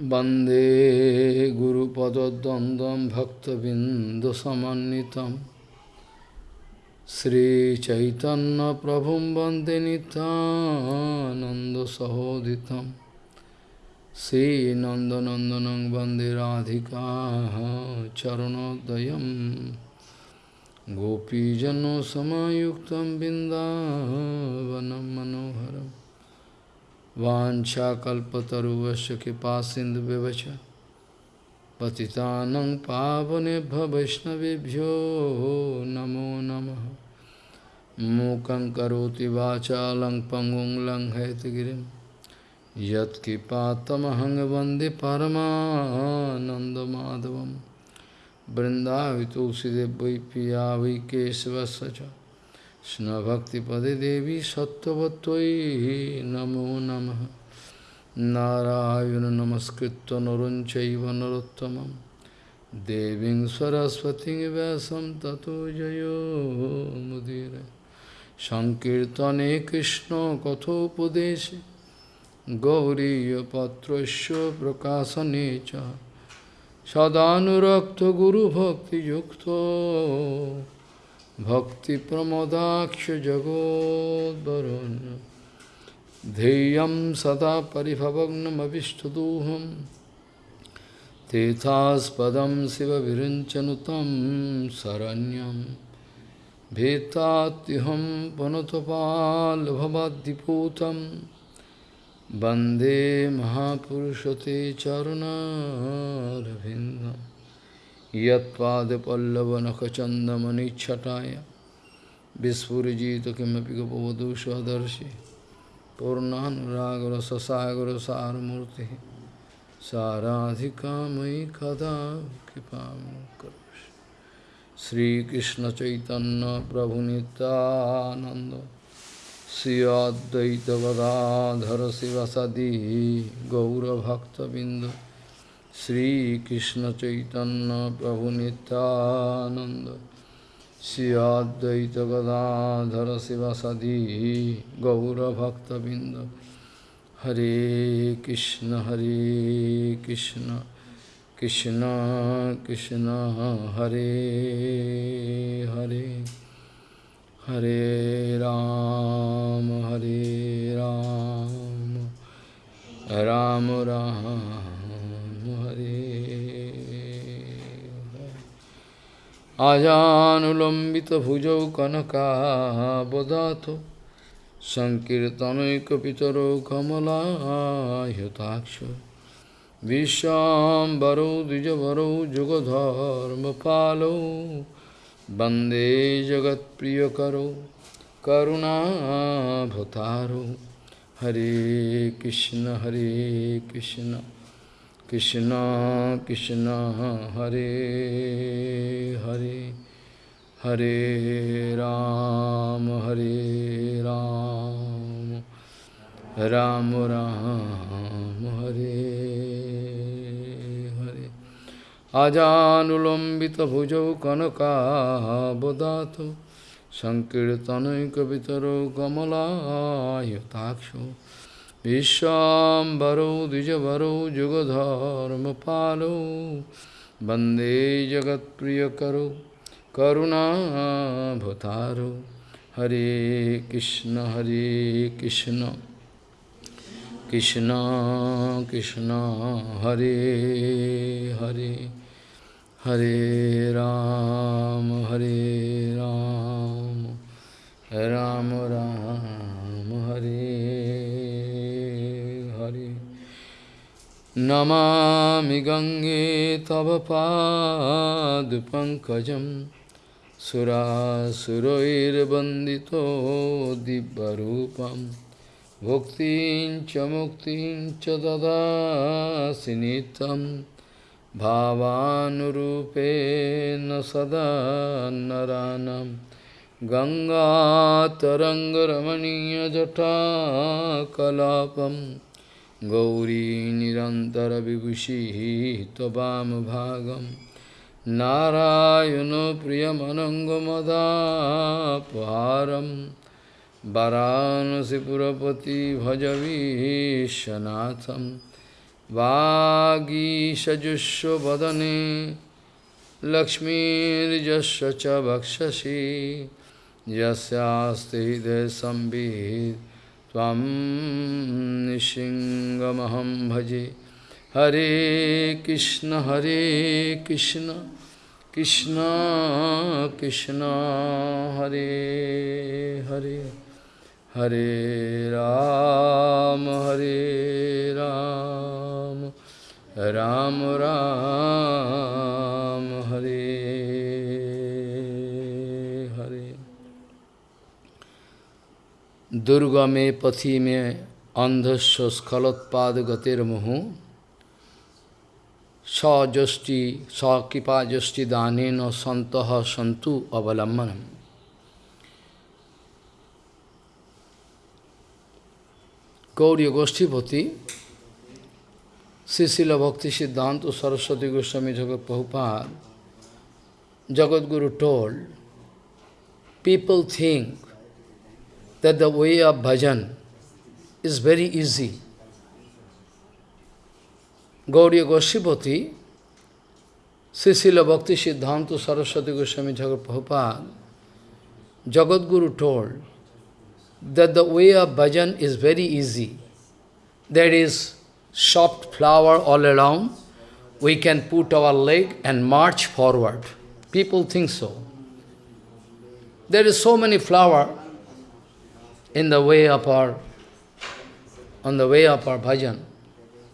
Bande Guru Pada Dandam Bhakta Bindasamanitam Sri Chaitanya Prabhum Bande Nanda Sahoditam. Sri Nanda Nandanang Bande Radhika Charanodayam. Gopijano Samayuktam Bindavanam Manoharam. वाञ्छाकल्पतरुवस्य कृपा सिन्धुव्यवच पतितानं पावनेभ्य वैष्णवेभ्यो नमो नमः। मूकं करोति वाचालं पङ्गुं लङ्घयतगिरिं यत्कृपातमहं वंदे परमानन्दमाधवं बृन्दावि तुलसीदेव वै पिया কৃষ্ণভক্তিপদে দেবী সত্যবতই নমো নম। নারায়ণ নমস্কৃত নরঞ্চৈব নরোত্তম দেবী সরস্বতী ব্যাসম ততো জয়োমুদীর সংকীর্তনে কৃষ্ণ কথোপদেশে গৌরীপত্রস্য প্রকাশনে চ। সদানুরক্ত গুরুভক্তিযুক্ত भक्तिप्रमोदाक्षजगोद्वरुन् ध्येयं सदा परिभवग्नमभिष्टदोहं तीर्थास्पदं शिवविरञ्चनुतं शरण्यं भीतात्युहं पुनतपाल्भवाद्दिपूतं वन्दे महापुरुषते चरुणारविन्दम् यत्पादपल्लवनखचन्दमनिच्छटाय। विस्फुरिजित किमपि गपवधू स्वदर्शि पूर्णानुरागरससागरसारमूर्तिः। साराधिका मयि कदा कृपा करोषि श्रीकृष्णचैतन्यप्रभुनितानन्द Shri अद्वैतगदाधर शिवसदी गौरभक्तबिन्द। Sri Krishna Chaitanya Prabhu Nityananda Sri Advaita Gadadhara Sivasadi Gaura Bhakta Binda Hare Krishna Hare Krishna Krishna Krishna Hare Hare Hare Ram Hare Ram Ram Ram হরে আজানুলম্বিত ভুজৌ কনকাবদাত সংকীর্তনৈকিতর কমলাহতাক্ষ বিশ্বাম্বরৌ দ্বিজবরৌ যুগধর্মপালৌ বন্দে জগৎপ্রিয়করৌ করুণাভতারৌ হরে কৃষ্ণ হরে Krishna Krishna Krishna Hare Hare Hare Ram Hare Ram Ram Ram Hare Hare Ajanulambita bhujau kanaka bodhato Sankirtanai kavitaro kamala yataksho विश्वाम्बरौ, द्विजवरौ, जुगधर्मपालौ, वंदे जगत्प्रियकरौ, करुणाभतारौ। हरे कृष्ण हरे कृष्ण कृष्ण कृष्ण, हरे हरे हरे राम हरे राम राम राम, हरे नमामि गङ्गे तव पादपङ्कजं सुरासुरैर्वन्दितो दिव्यरूपं भुक्तिं च मुक्तिं च ददासि नित्यं भावानुरूपेण सदा नरानं गङ्गातरङ्गरमणीयजटाकलापम् गौरी निरन्तरविभूषिः त्ववामभागं नारायणो प्रियमनङ्गमदापहारं वरानसिपुरपति भज विश्वनाथं वागीषजुष्व वदने लक्ष्मीर्जस्य च वक्षसि यस्यास्ति हृदय संवित् त्वं निशिङ्गमहं भजे हरे कृष्ण हरे कृष्ण कृष्ण कृष्ण हरे हरे हरे राम हरे राम राम राम দুর্গমে পথিমে অন্ধস্য স্খলোৎপাদ গতির মুহু সযষ্টি সকৃপাযষ্টি দানেন সন্ত সন্তু অবলম্বনম গৌরীয় গোষ্ঠীপতি শ্রীশিল ভক্তি সিদ্ধান্ত সরস্বতী গোস্বামী জগৎ Prabhupada Jagadguru told, people think that the way of bhajan is very easy. Gauriya Goshtipati, Srila Bhakti Siddhanta Saraswati Goswami Jagat Prabhupada, Jagat Guru told, that the way of bhajan is very easy. There is soft flower all around. We can put our leg and march forward. People think so. There is so many flower in the way of our, on the way of our bhajan.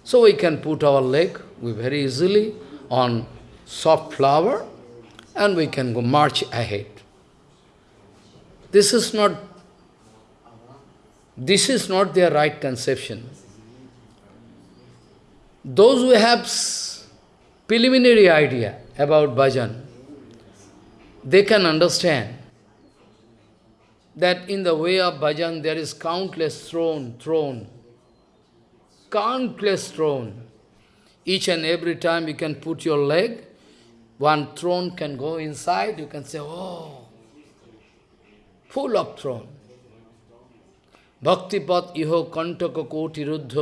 So we can put our leg we very easily on soft flower and we can go march ahead. This is not this is not their right conception. Those who have preliminary idea about bhajan, they can understand that in the way of bhajan there is countless throne, throne, countless throne. Each and every time you can put your leg, one throne can go inside, you can say, oh, full of throne. भक्तिपत इहो कंटक कोटि रुद्ध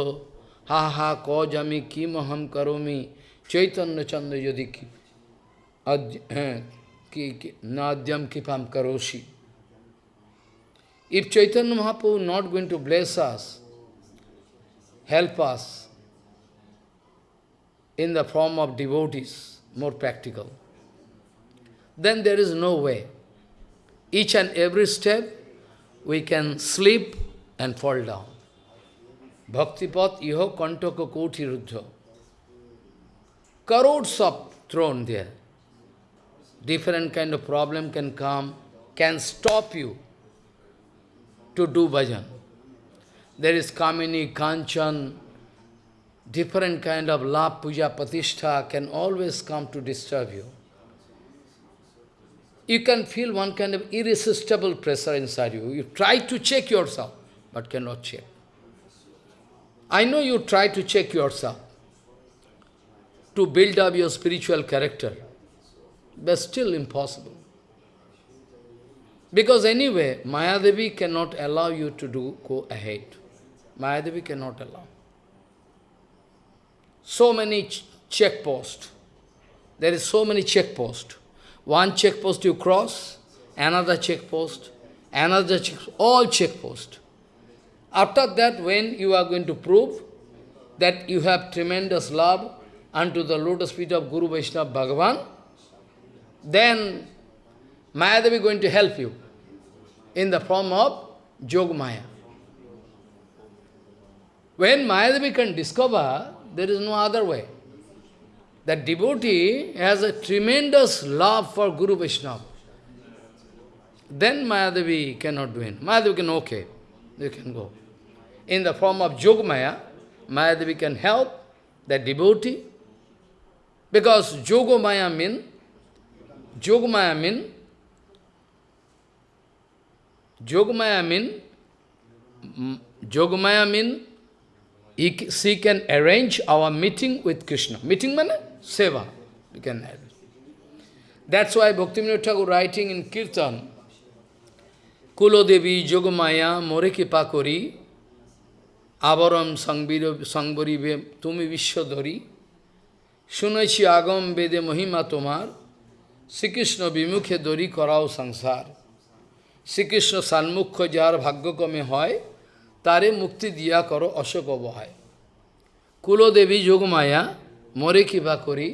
हा हा कौजमी किम हम करोमी चैतन्य चंद्र यदि की नाद्यम कृपam karoshi. If Chaitanya Mahaprabhu not going to bless us, help us in the form of devotees, more practical, then there is no way. Each and every step we can slip and fall down. Bhaktipat iho kantaka koti ruddha. Crores of thrown there. Different kind of problem can come, can stop you to do bhajan. There is Kamini, Kanchan, different kind of love, puja, patishtha can always come to disturb you. You can feel one kind of irresistible pressure inside you. You try to check yourself but cannot check. I know you try to check yourself, to build up your spiritual character, but still impossible. Because anyway, Mayadevi cannot allow you to do go ahead. Mayadevi cannot allow. So many ch checkposts. There is so many checkposts. One checkpost you cross, another checkpost, another check, all checkposts. After that, when you are going to prove that you have tremendous love unto the lotus feet of Guru Vaishnava Bhagavan, then Mayadevi going to help you in the form of Jogmaya. When Mayadevi can discover, there is no other way. That devotee has a tremendous love for Guru Vaishnava. Then Mayadevi cannot do it. Mayadevi can, okay, you can go in the form of Yogamaya, Mayadevi can help that devotee. Because Yogamaya means, Yogamaya mean, Yogamaya mean, Yogamaya mean, she can arrange our meeting with Krishna. Meeting means seva. We can have. That's why Bhaktivinoda Thakur writing in Kirtan, Kulo Devi Yogamaya More Kipa আবরম সংবরিবে তুমি বিশ্বধরী শুনেছি আগম বেদে মহিমা তোমার শ্রীকৃষ্ণ বিমুখে দরি করাও সংসার শ্রীকৃষ্ণ সান্মুখ্য যার ভাগ্যক্রমে হয়, তারে মুক্তি দিয়া করো অশোক বহায় কুলদেবী যোগমায়া, মরে কিবা করি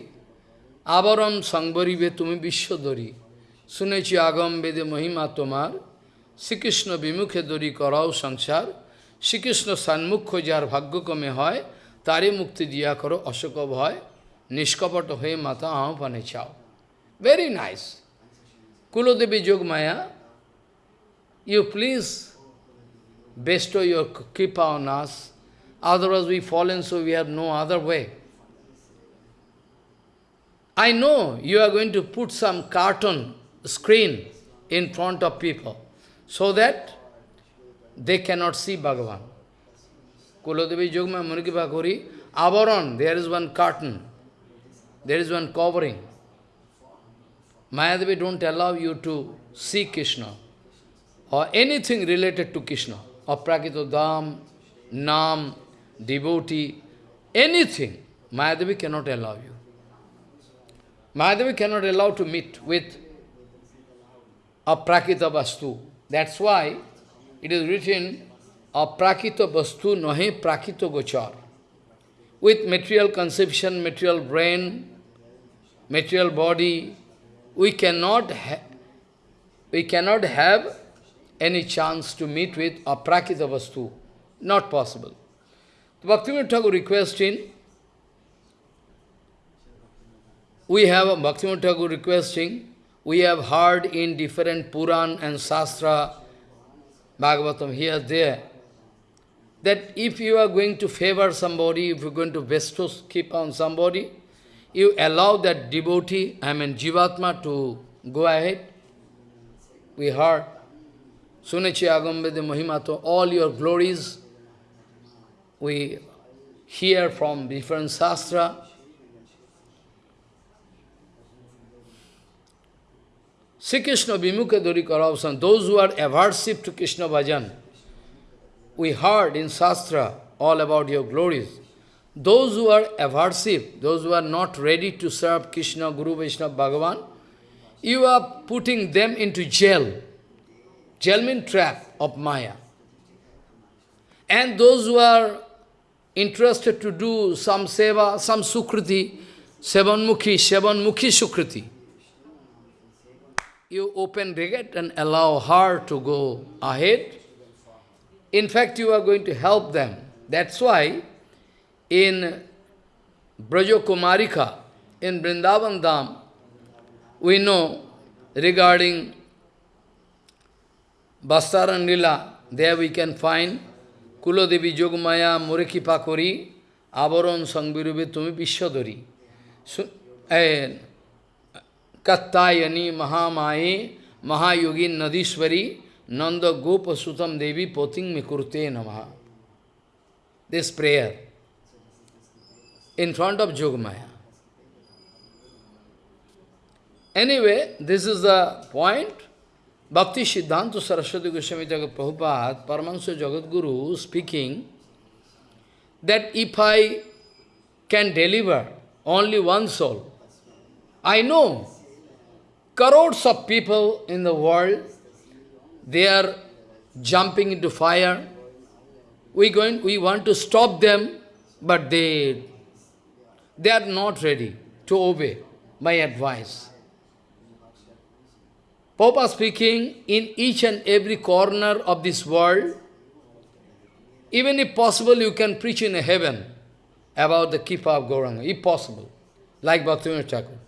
আবরম সংবরিবে তুমি বিশ্বধরী শুনেছি আগম বেদে মহিমা তোমার, শ্রীকৃষ্ণ বিমুখে দরি করাও সংসার। শ্রীকৃষ্ণ সান্মুখ্য যার ভাগ্যক্রমে হয়, তারে মুক্তি দিয়া করো অশোক ভয় নিষ্কপট হয়ে মাতা আহ্বানে চাও। Very nice Kuladevi Yogamaya you please bestow your kripa on us, otherwise we fallen, so we have no other way. I know you are going to put some carton screen in front of people, so that they cannot see Bhagavan. Kuladevi Yogma Murgi Bhakuri, Avaron, there is one carton, there is one covering. Mayadevi don't allow you to see Krishna or anything related to Krishna, or Prakito Dham, Nam, devotee, anything, Mayadevi cannot allow you. Mayadevi cannot allow to meet with a aprakita vastu. That's why it is written, a aprakita vastu nahe prakita gochar. With material conception, material brain, material body, we cannot, we cannot have any chance to meet with aprakita vastu. Not possible. Bhaktivinoda Thakur requesting, we have a Bhaktivinoda Thakur requesting, we have heard in different Puran and Shastra, Bhagavatam here, there, that if you are going to favor somebody, if you are going to bestow keep on somebody, you allow that devotee, I mean Jivatma, to go ahead. We heard, Sunechi Agambede Mahimato, all your glories, we hear from different sastra. Sri Krishna Vimukha Dori Karavsan, those who are aversive to Krishna Bhajan, we heard in Shastra all about your glories. Those who are aversive, those who are not ready to serve Krishna, Guru, Vaishnava, Bhagavan, you are putting them into jail. Means trap of Maya. And those who are interested to do some seva, some sukriti, sevanmukhi, sevanmukhi sukriti, you open regate and allow her to go ahead. In fact, you are going to help them. That's why in Brajo Kumarika, in Vrindavan Dham, we know regarding Bastaran Lila, there we can find Kulodevi Jogmaya Mureki Pakori, Avaron Sangbirube Tumi Vishwadari. Eh, Kattayani Mahamaye Nadishwari Nanda Gopa Sutam Devi Poting Mikurte Namaha. This prayer in front of Jogmaya. Anyway, this is the point. Bhakti Siddhanta Saraswati Goswami Thakur Prabhupada, Paramahansa Jagadguru, speaking that if I can deliver only one soul, I know crores of people in the world, they are jumping into fire. We, going, we want to stop them, but they, they are not ready to obey my advice. Papa speaking, in each and every corner of this world, even if possible, you can preach in heaven about the Kipa of Gauranga, if possible, like Bhaktivinoda Thakur.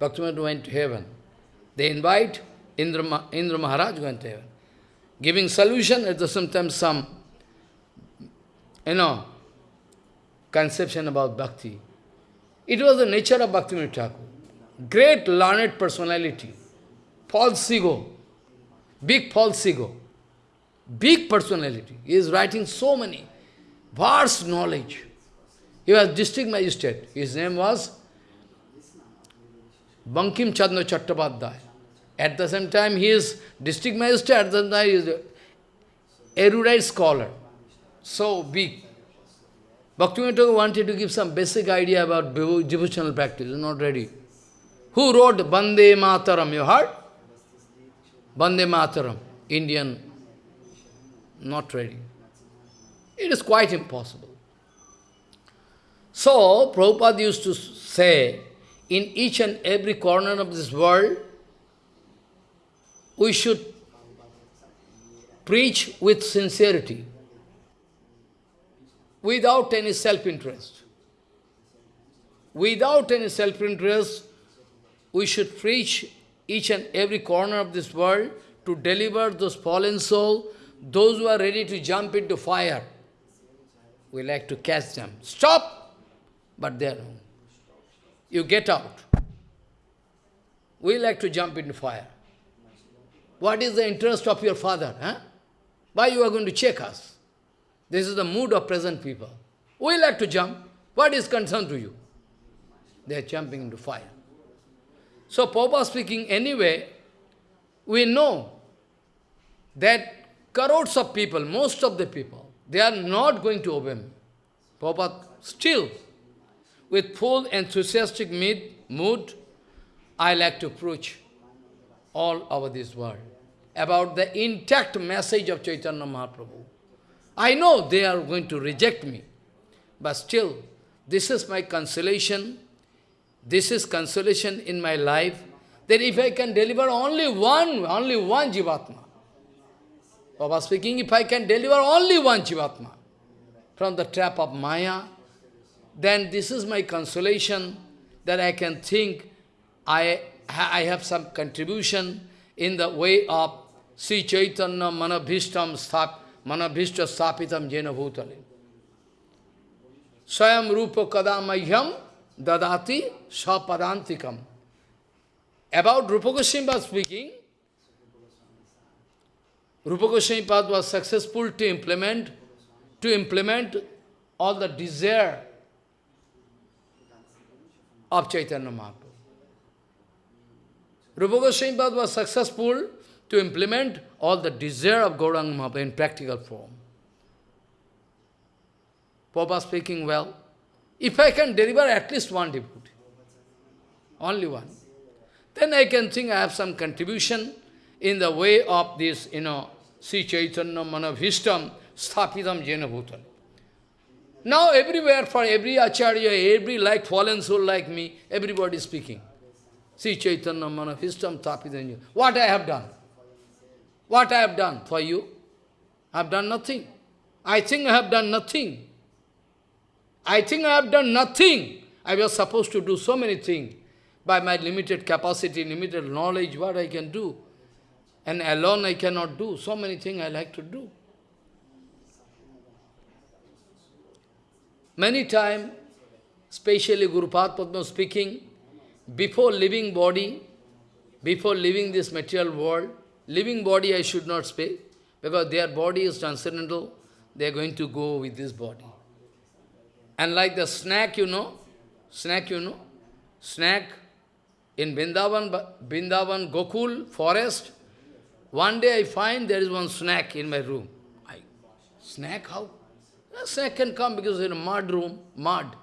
Bhaktivinoda went to heaven. They invite Indra, Indra Maharaj went to heaven, giving solution at the same time some, you know, conception about bhakti. It was the nature of Bhaktivinoda Thakur. Great learned personality false ego, big false ego, big personality. He is writing so many, vast knowledge. He was district magistrate. His name was Bankim Chandra Chattopadhyay. At the same time, he is district magistrate, at the same time, he is erudite scholar. So big. Bhaktivinoda wanted to give some basic idea about devotional practice, not ready. Who wrote Bande Mataram? You heard? Bande Mataram, Indian, not ready. It is quite impossible. So, Prabhupada used to say, in each and every corner of this world, we should preach with sincerity, without any self-interest. Without any self-interest, we should preach each and every corner of this world to deliver those fallen souls, those who are ready to jump into fire. We like to catch them. Stop! But they are You get out. We like to jump into fire. What is the interest of your father? Huh? Why you are going to check us? This is the mood of present people. We like to jump. What is concern to you? They are jumping into fire. So, Papa speaking anyway, we know that crores of people, most of the people, they are not going to obey me. Papa still, with full enthusiastic mood, I like to preach all over this world about the intact message of Chaitanya Mahaprabhu. I know they are going to reject me, but still, this is my consolation, this is consolation in my life, that if I can deliver only one, only one Jivatma, Baba speaking, if I can deliver only one Jivatma from the trap of Maya, then this is my consolation that I can think I, I have some contribution in the way of Sri Chaitanya Manabhishtam Stap, Manabhishta Stapitam Jena Bhutale. Swayam Rupa Kadamahyam Dadati Sapadantikam. About Rupa Goswami speaking, Rupa Goswami was successful to implement, to implement all the desire of Chaitanya Mahaprabhu. Rupa Goswami was successful to implement all the desire of Gauranga Mahaprabhu in practical form. Papa speaking well, if I can deliver at least one devotee, only one, then I can think I have some contribution in the way of this, you know, Sri Chaitanya Manabhishtam Sthapitam Jena Bhutan. Now everywhere, for every acharya, every like fallen soul like me, everybody is speaking. Sri Chaitanya Manabhishtam Sthapitam Jena. What I have done? What I have done for you? I have done nothing. I think I have done nothing. I think I have done nothing. I was supposed to do so many things. By my limited capacity, limited knowledge, what I can do. And alone I cannot do. So many things I like to do. Many times, especially Guru Padma speaking, before leaving body, before leaving this material world, Living body I should not speak, because their body is transcendental, they are going to go with this body. And like the snack, you know, snack, you know, snack in Vrindavan, Vrindavan Gokul forest, one day I find there is one snack in my room. I, snack how? A snake can come because in a mud room, mud.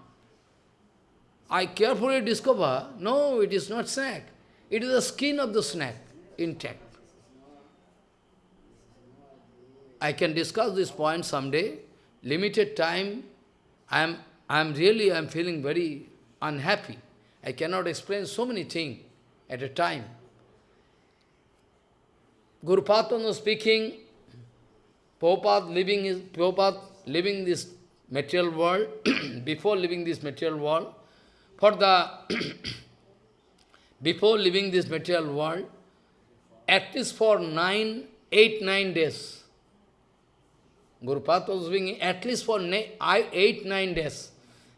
I carefully discover, no, it is not snack. It is the skin of the snack intact. I can discuss this point someday. Limited time, I am, I am really, I am feeling very unhappy. I cannot explain so many things at a time. Guru Patana speaking, Prabhupada living, his, Prabhupada living this material world, before living this material world, for the, before living this material world, at least for nine, eight, nine days, Gurupat was doing at least for eight, nine days.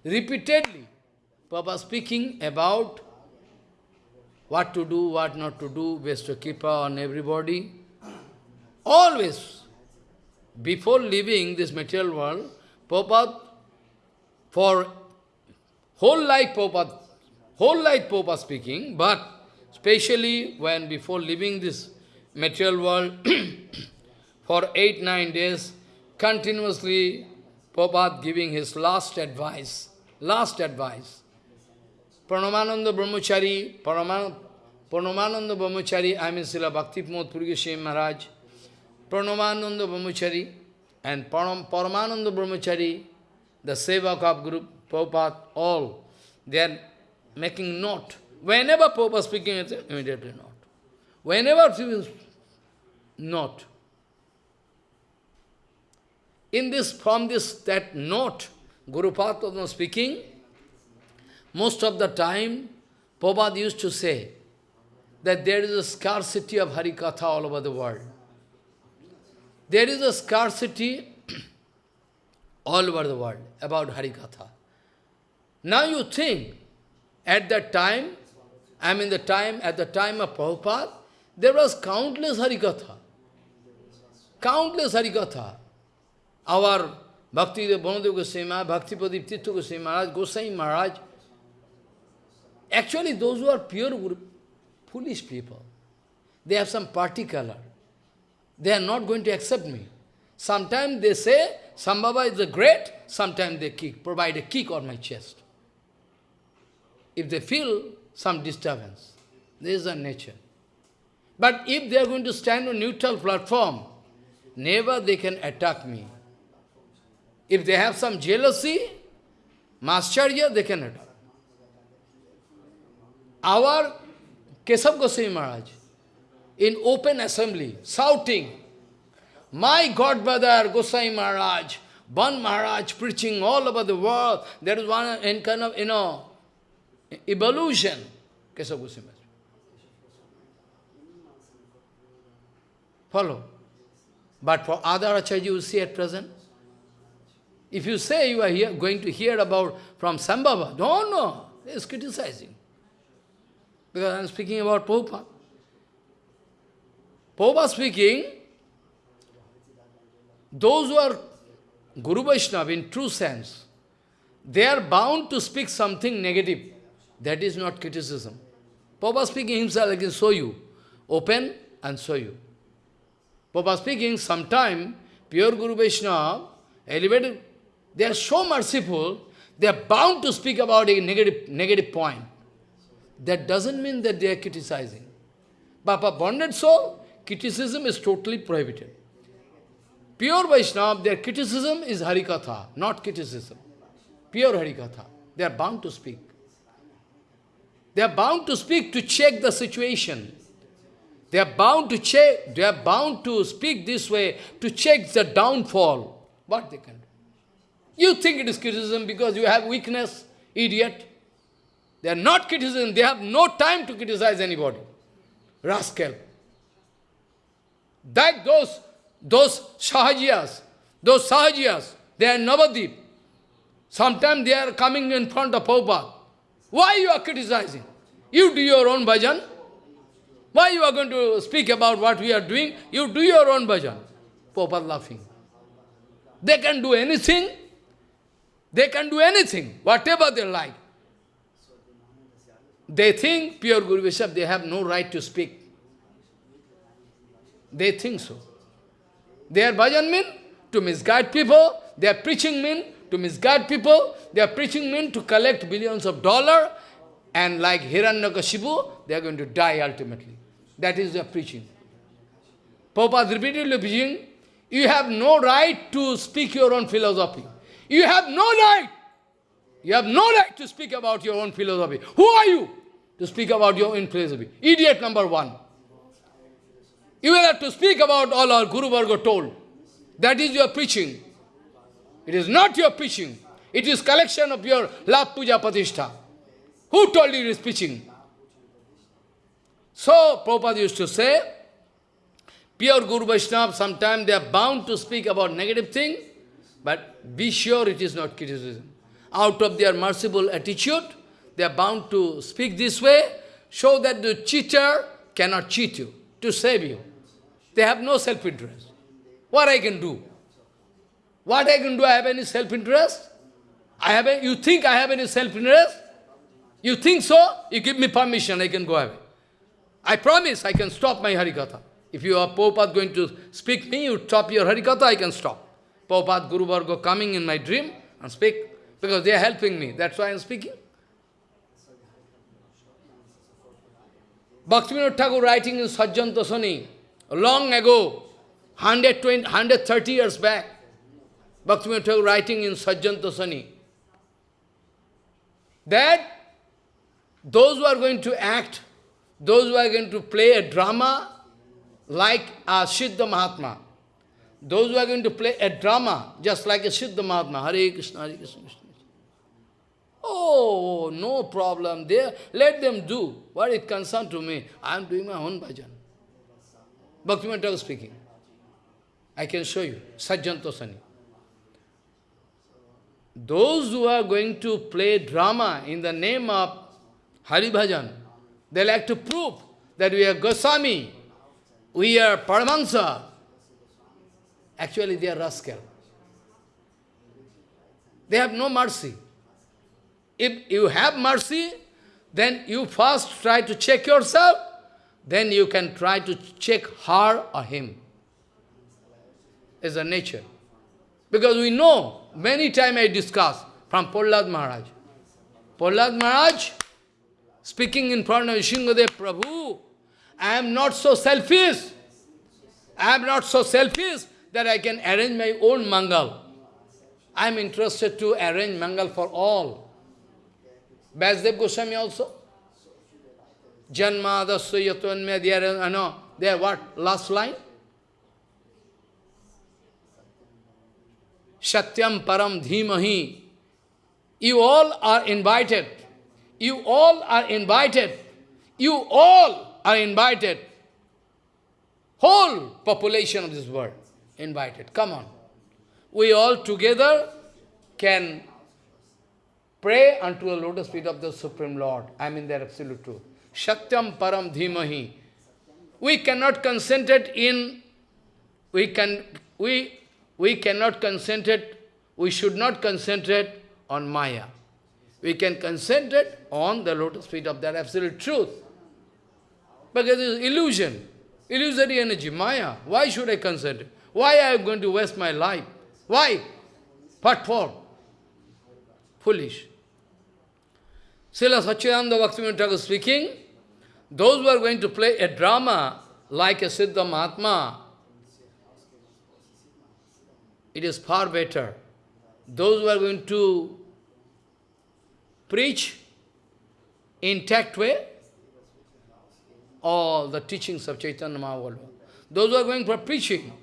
Repeatedly, Papa speaking about what to do, what not to do, best to keep on everybody. Always, before leaving this material world, Papa, for whole life Papa, whole life Papa speaking, but especially when before leaving this material world for eight, nine days, continuously Prabhupada giving his last advice, last advice. Pranavananda Brahmachari, Paraman, Pranavananda Brahmachari, I mean Srila Bhakti Pramod Puri Maharaj, Pranavananda Brahmachari, and Param, Paramananda Brahmachari, the Sevak of group, Prabhupada, all, they are making note. Whenever Prabhupada speaking, it's immediately note. Whenever people note. In this, from this, that note, Guru Padma speaking, most of the time, Prabhupada used to say that there is a scarcity of Harikatha all over the world. There is a scarcity all over the world about Harikatha. Now you think, at that time, I mean the time, at the time of Prabhupada, there was countless Harikatha. Countless Harikatha. Our Bhakti Bhanadev Goswami Maharaj, Bhakti Pradip Tirtha Goswami Maharaj, Goswami Maharaj, actually those who are pure foolish people, they have some particular. They are not going to accept me. Sometimes they say, Sambhava is the great, sometimes they kick, provide a kick on my chest. If they feel some disturbance, this is a nature. But if they are going to stand on neutral platform, never they can attack me. If they have some jealousy, Mascharya, they can attack. Our Kesav Goswami Maharaj, in open assembly, shouting, my godbrother Goswami Maharaj, Ban Maharaj preaching all over the world, there is one in kind of, you know, evolution, Kesav Goswami Maharaj. Follow. But for other Acharya you see at present, if you say you are here, going to hear about from Sambhava, no, no, he is criticizing. Because I am speaking about Prabhupada. Prabhupada speaking, those who are Guru Vaishnava in true sense, they are bound to speak something negative. That is not criticism. Prabhupada speaking himself, I can show you. Open and show you. Prabhupada speaking, sometime, pure Guru Vaishnava, elevated they are so merciful, they are bound to speak about a negative, negative point. That doesn't mean that they are criticizing. But for bonded soul, criticism is totally prohibited. Pure Vaishnava, their criticism is Harikatha, not criticism. Pure Harikatha. They are bound to speak. They are bound to speak to check the situation. They are bound to check, they are bound to speak this way to check the downfall. What they can. You think it is criticism because you have weakness, idiot. They are not criticism, they have no time to criticize anybody. Rascal. Like those, those Sahajiyas, those Sahajiyas, they are Navadip. Sometimes they are coming in front of Prabhupada. Why you are criticizing? You do your own bhajan. Why you are going to speak about what we are doing? You do your own bhajan. Prabhupada laughing. They can do anything, they can do anything, whatever they like. They think, pure Guru Vishab, they have no right to speak. They think so. Their bhajan mean to misguide people, their preaching mean to misguide people, their preaching mean to collect billions of dollars, and like Hiranyakashipu, they are going to die ultimately. That is their preaching. Prabhupada repeatedly preaching, you have no right to speak your own philosophy. You have no right. You have no right to speak about your own philosophy. Who are you to speak about your own philosophy? Idiot number one. You will have to speak about all our Guru Varga told. That is your preaching. It is not your preaching. It is collection of your love puja patishtha. Who told you it is preaching? So, Prabhupada used to say, pure Guru Vaishnava, sometimes they are bound to speak about negative thing, but be sure it is not criticism. Out of their merciful attitude, they are bound to speak this way, show that the cheater cannot cheat you, to save you. They have no self-interest. What I can do? What I can do, I have any self-interest? I have a, you think I have any self-interest? You think so? You give me permission, I can go away. I promise I can stop my Harikatha. If you are Prabhupada going to speak me, you stop your Harikatha, I can stop. Prabhupada Guru Varga coming in my dream and speak, because they are helping me. That's why I am speaking. Bhaktivinoda Thakur writing in Sajjan Tosani, long ago, 120, 130 years back, Bhaktivinoda Thakur writing in Sajjan Tosani, that those who are going to act, those who are going to play a drama like a Siddha Mahatma, those who are going to play a drama just like a Siddha Mahatma, Hare Krishna, Hare Krishna, Krishna. Oh, no problem. there. let them do. What it concern to me? I am doing my own bhajan. Bhaktivinoda Thakur speaking. I can show you. Sajjantosani. Those who are going to play drama in the name of Hari Bhajan, they like to prove that we are Goswami, we are Paramahansa. Actually, they are rascal. They have no mercy. If you have mercy, then you first try to check yourself, then you can try to check her or him. Is a nature. Because we know, many times I discuss from Prahlad Maharaj. Prahlad Maharaj, speaking in front of Shingadev Prabhu, I am not so selfish. I am not so selfish that I can arrange my own mangal. I am interested to arrange mangal for all. Vasudev Goswami also. Janma dasya yatvanmya, they are, ah, no, they are what? Last line? Satyam param dhimahi. You all are invited. You all are invited. You all are invited. Whole population of this world invited. Come on. We all together can pray unto the lotus feet of the Supreme Lord. I mean the absolute truth. Satyam param dhimahi. We cannot concentrate in, we can, we, we cannot concentrate, we should not concentrate on Maya. We can concentrate on the lotus feet of that absolute truth. Because it is illusion, illusory energy, Maya. Why should I concentrate? Why I going to waste my life? Why? What for? Foolish. Srila Satchidananda Bhaktivinoda Thakur speaking, those who are going to play a drama like a Siddha Mahatma, it is far better. Those who are going to preach intact way, all the teachings of Chaitanya Mahaprabhu. Those who are going for preaching,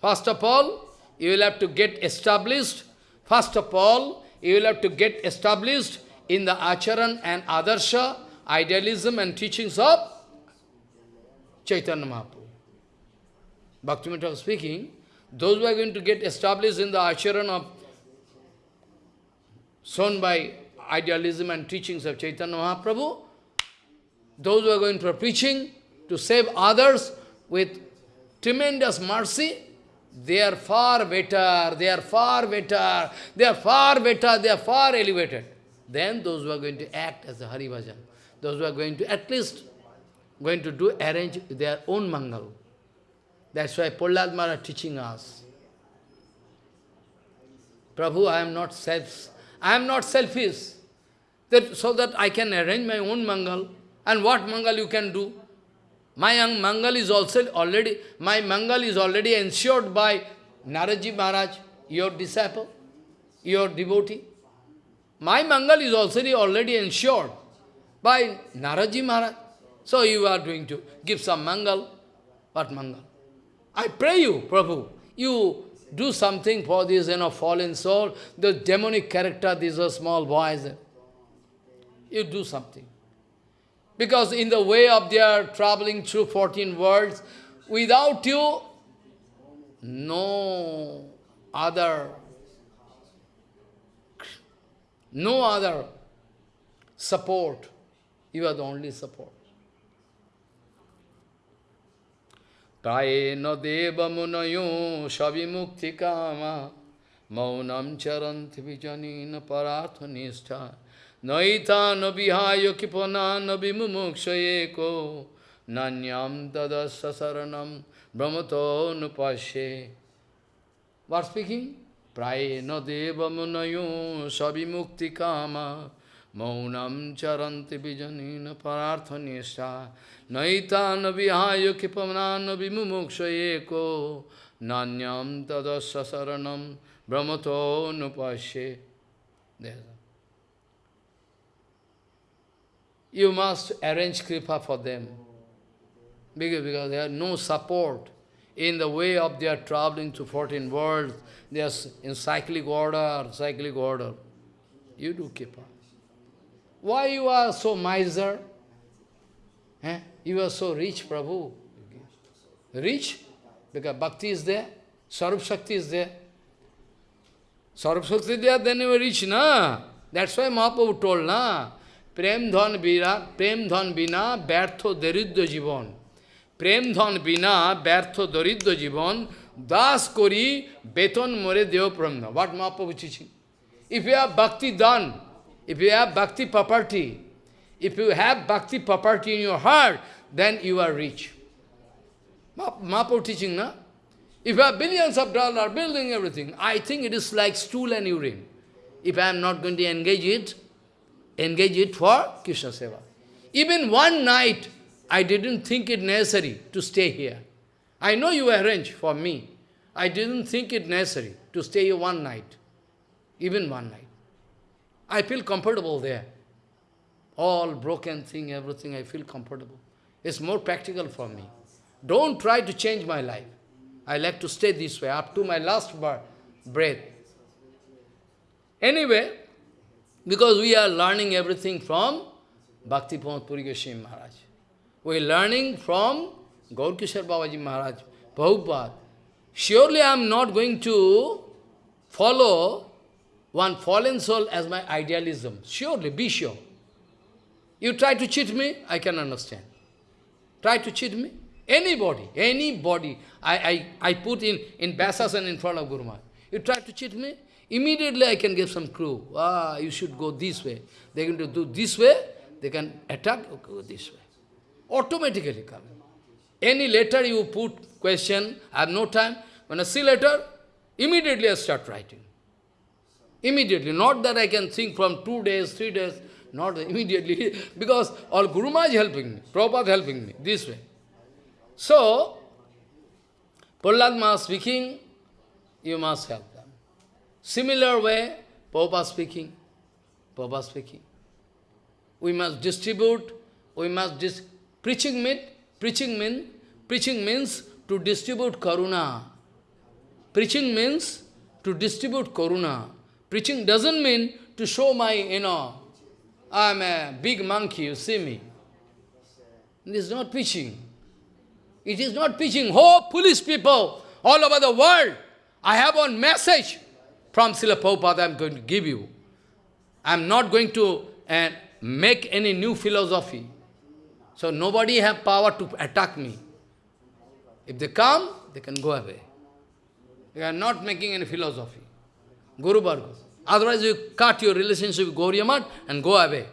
first of all, you will have to get established. First of all, you will have to get established in the acharan and adarsha, idealism and teachings of Chaitanya Mahaprabhu. Bhaktivinoda speaking, those who are going to get established in the acharan of shown by idealism and teachings of Chaitanya Mahaprabhu, those who are going for preaching to save others with tremendous mercy, they are far better, they are far better, they are far better, they are far elevated. Then those who are going to act as a Hari Bhajan, those who are going to at least going to do arrange their own mangal. That's why Prahlad Maharaj teaching us. Prabhu, I am not self, I am not selfish. That, so that I can arrange my own mangal. And what mangal you can do? My young mangal is also already, my mangal is already ensured by Naraji Maharaj, your disciple, your devotee. My mangal is also already ensured by Naraji Maharaj. So you are doing to give some mangal. What mangal? I pray you, Prabhu, you do something for this you know, fallen soul, the demonic character, these are small boys. You do something. Because in the way of their traveling through 14 worlds, without you, no other, no other support. You are the only support. Munayo shabimukti kama maunam charanti vijanina parathanistha naita nabihaya kipana nabimumukshayeko nanyam tadasa saranam brahmato nupashe What speaking? Prayena deva munayo sabimukti kama maunam charanti vijanina pararthanisha naitana vihaya kipamanana vimumuksha eko nanyam tadasya saranam brahmato nupashe. You must arrange kripa for them. Because, because they have no support in the way of their traveling to 14 worlds. They are in cyclic order, cyclic order. You do kripa. Why you are so miser? Eh? You are so rich, Prabhu. Rich? Because bhakti is there, Sarup Shakti is there. Sarup Shakti is there, then you are rich, na? That's why Mahaprabhu told, na? Prem धन बिना प्रेम धन बिना व्यर्थ दरिद्र bina, प्रेम धन बिना Das kori beton दास करी वेतन मोरे देव What Mahaprabhu teaching? If you have bhakti dhan, if you have bhakti property, if you have bhakti property in your heart, then you are rich. Mahaprabhu teaching, na? If you have billions of dollars, building everything, I think it is like stool and urine. If I am not going to engage it, engage it for Krishna Seva. Even one night, I didn't think it necessary to stay here. I know you arrange for me. I didn't think it necessary to stay here one night, even one night. I feel comfortable there. All broken thing, everything, I feel comfortable. It's more practical for me. Don't try to change my life. I like to stay this way up to my last breath. Anyway, because we are learning everything from Bhakti Pramod Puri Goswami Maharaj. We are learning from Gaur Kishore Babaji Maharaj, Prabhupada. Surely I am not going to follow one fallen soul as my idealism. Surely, be sure. You try to cheat me, I can understand. Try to cheat me. Anybody, anybody, I, I, I put in, in Vyasasan in front of Guru Maharaj. You try to cheat me, immediately I can give some clue. Ah, you should go this way. They're going to do this way, they can attack, okay, go this way. Automatically come. Any letter you put question, I have no time. When I see letter, immediately I start writing. Immediately, not that I can think from two days, three days, not immediately, because all Guru Maharaj helping me, Prabhupada helping me, this way. So, Prahlad speaking, you must help. Similar way, Prabhupada speaking, Prabhupada speaking. We must distribute, we must dis preaching mean, preaching mean, preaching means to distribute karuna. Preaching means to distribute karuna. Preaching doesn't mean to show my, you know, I'm a big monkey, you see me. This is not preaching. It is not preaching. Oh, police people all over the world, I have one message from Srila Prabhupada I'm going to give you. I'm not going to uh, make any new philosophy. So nobody have power to attack me. If they come, they can go away. They are not making any philosophy. Guru Varga. Otherwise you cut your relationship with Gauriya Math and go away.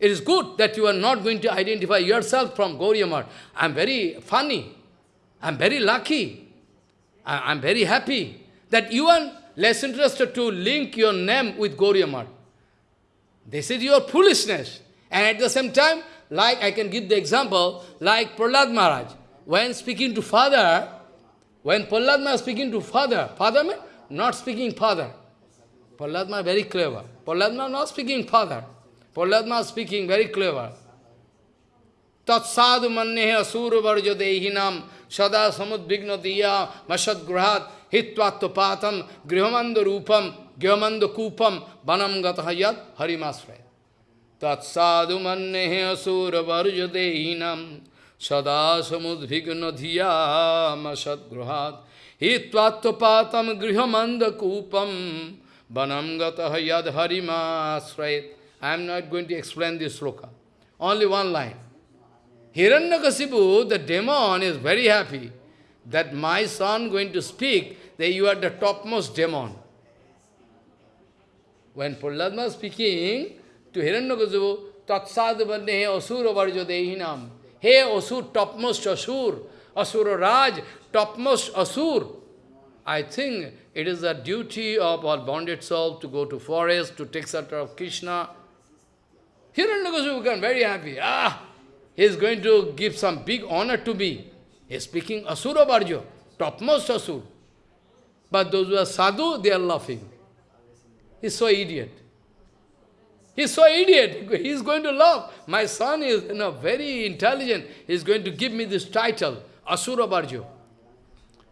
It is good that you are not going to identify yourself from Gauriya Math. I am very funny. I am very lucky. I am very happy that you are less interested to link your name with Gauriya. This is your foolishness. And at the same time, like I can give the example, like Prahlad Maharaj, when speaking to father, when Prahlad Maharaj speaking to father, father means not speaking father. Prahlad Maharaj very clever. Prahlad Maharaj not speaking father. Prahlad Maharaj speaking very clever. Tat sadhu mannehe asura varjo dehinam sada samudvigna diya masad gruhat hitvatto patam grihamanda rupam gyamanda kupam banam gatahayat harimasray. Tat sadhu mannehe asura varjo dehinam sada samudvigna diya masad gruhat hitvatto patam grihamanda kupam banam gatahayat harimasray. I am not going to explain this sloka. Only one line. Hiranyakasipu, the demon, is very happy that my son going to speak, that you are the topmost demon. When Prahlad was speaking to Hiranyakasipu, Tatsadvanne Asura Varjo Dehinam. Hey Asur, topmost Asur, Asura Raj, topmost Asur. I think it is the duty of our bonded soul to go to forest, to take shelter of Krishna. Hiranyakasipu became very happy. Ah, he is going to give some big honor to me. He is speaking Asura Bharjo, topmost Asur. But those who are sadhu, they are laughing. He's so idiot. He's so idiot. He's going to laugh. My son is you know, very intelligent. He's going to give me this title, Asura Bharjo.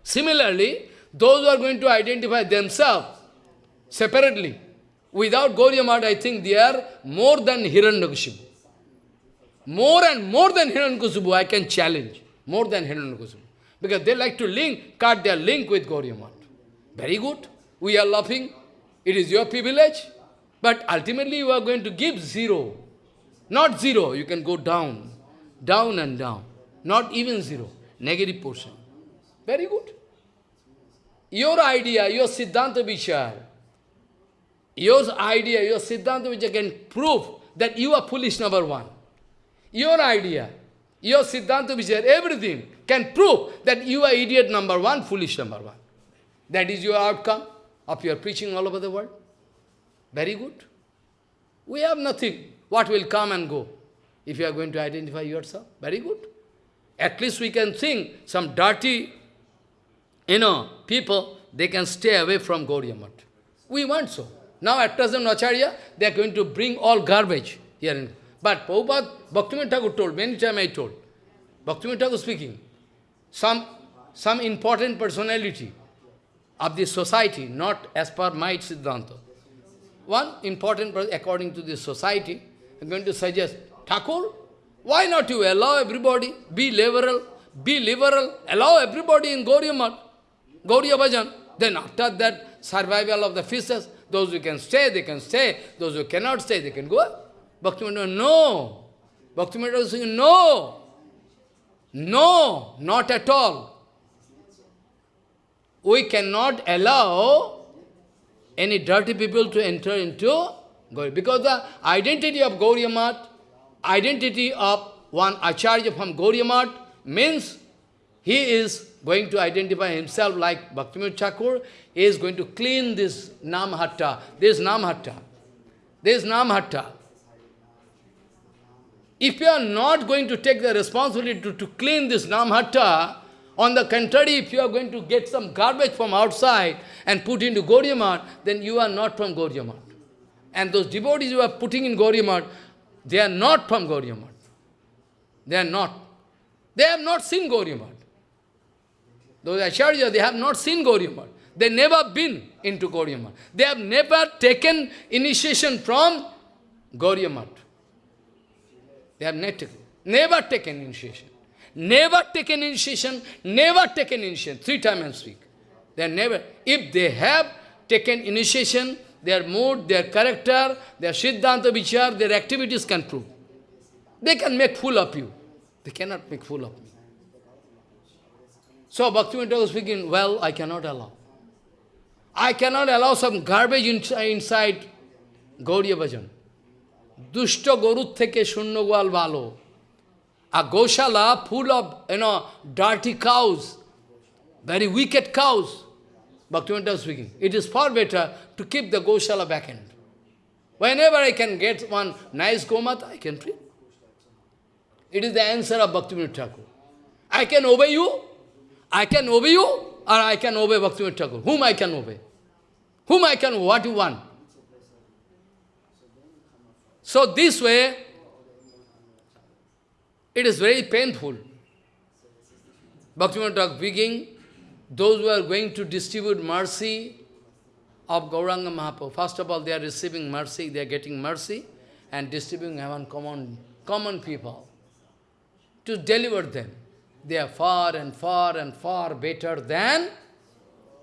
Similarly, those who are going to identify themselves separately, without Gauriya I think they are more than Hiranyakashipu. More and more than Hiranyakashipu, I can challenge. More than Hiranyakashipu. Because they like to link, cut their link with Gauriya Very good. We are laughing. It is your privilege. But ultimately you are going to give zero. Not zero, you can go down. Down and down. Not even zero. Negative portion. Very good. Your idea, your Siddhanta Vichar, your idea, your Siddhanta Vichar can prove that you are foolish number one. Your idea, your Siddhanta Vichar, everything can prove that you are idiot number one, foolish number one. That is your outcome of your preaching all over the world. Very good. We have nothing. What will come and go? If you are going to identify yourself, very good. At least we can think some dirty you know, people, they can stay away from Gauriya. We want so. Now at present Acharya, they are going to bring all garbage here. But Prabhupada, Bhaktivinoda Thakur told, many times I told, Bhaktivinoda Thakur speaking, some, some important personality of the society, not as per my Siddhanta. One important person, according to this society, I'm going to suggest, Thakur, why not you allow everybody, be liberal, be liberal, allow everybody in Gauriya Math. Gauriya. Then after that, survival of the fishes, those who can stay, they can stay. Those who cannot stay, they can go. Bhaktivinoda, no. Bhaktivinoda is saying, no. No, not at all. We cannot allow any dirty people to enter into Gauriya. Because the identity of Gauriya Math, identity of one Acharya from Gauriya Math means he is going to identify himself like Bhaktivinoda Thakur, he is going to clean this Namhatta. This Namhatta. This Namhatta. If you are not going to take the responsibility to, to clean this Namhatta, on the contrary, if you are going to get some garbage from outside and put into Gauriya then you are not from Gauriya And those devotees you are putting in Gauriya they are not from Gauriya They are not. They have not seen Gauriya those Acharya, they have not seen Gauriya They never been into Gauriya They have never taken initiation from Gauriya They have never never taken initiation. Never taken initiation, never taken initiation. Three times I speak. They never. If they have taken initiation, their mood, their character, their Siddhanta Vichar, their activities can prove. They can make fool of you. They cannot make fool of me. So Bhaktivinoda was speaking, well, I cannot allow. I cannot allow some garbage inside Gauriya Bhajan. Dushta Gorut theke shunno valo. A Goshala full of, you know, dirty cows, very wicked cows. Bhaktivinoda speaking. It is far better to keep the Goshala end. Whenever I can get one nice Gomata, I can treat. It is the answer of Bhaktivinoda Thakur. I can obey you, I can obey you or I can obey Bhaktivinoda Thakur. Whom I can obey? Whom I can, what you want? So this way, it is very painful. Bhaktivinoda Thakur speaking, those who are going to distribute mercy of Gauranga Mahaprabhu, first of all, they are receiving mercy, they are getting mercy and distributing among common, common people to deliver them. They are far and far and far better than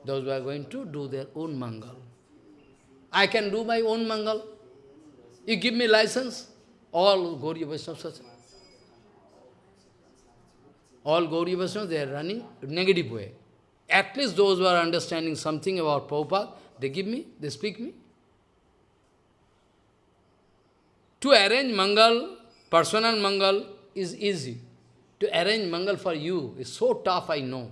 those who are going to do their own mangal. I can do my own mangal. You give me license, all Gauriya Vaishnavas, all Gauriya Vaishnavas, they are running negative way. At least those who are understanding something about Prabhupada, they give me, they speak me. To arrange mangal, personal mangal, is easy. To arrange mangal for you is so tough, I know.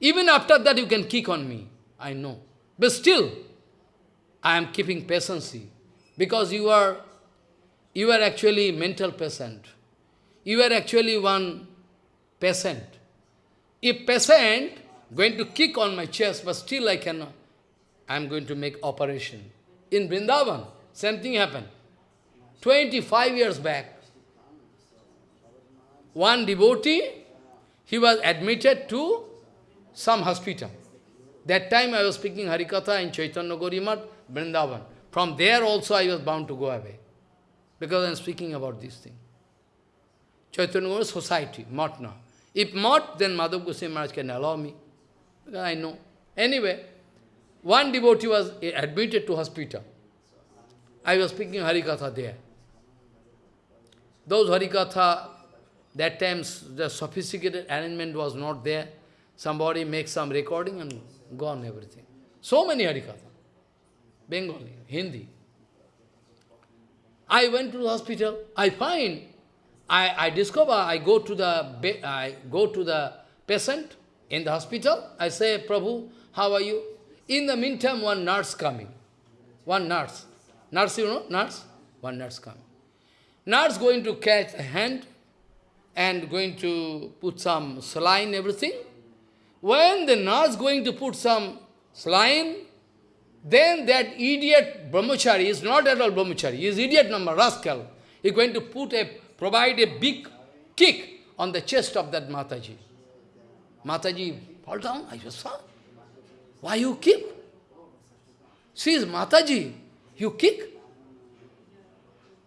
Even after that, you can kick on me. I know. But still, I am keeping patience because you are, you are actually mental patient. You are actually one patient. If patient going to kick on my chest, but still I cannot, I am going to make operation. In Vrindavan, same thing happened. 25 years back, one devotee, he was admitted to some hospital. That time I was speaking Harikatha in Chaitanya Gorimat, Vrindavan. From there also I was bound to go away. Because I am speaking about this thing. Chaitanya Gauri society, now. If not, then Madhav Goswami Maharaj can allow me. I know. Anyway, one devotee was admitted to hospital. I was speaking Harikatha there. Those Harikatha, that times the sophisticated arrangement was not there. Somebody makes some recording and gone everything. So many Harikatha. Bengali, Hindi. I went to the hospital. I find, I, I discover, I go to the I go to the patient in the hospital. I say, Prabhu, how are you? In the meantime, one nurse coming. One nurse. Nurse, you know, nurse? One nurse coming. Nurse going to catch a hand and going to put some saline, everything. When the nurse going to put some saline, then that idiot brahmachari is not at all brahmachari, he is idiot number, rascal. He is going to put a, provide a big kick on the chest of that Mataji. Mataji fall down, I just saw. Why you kick? She is Mataji, you kick.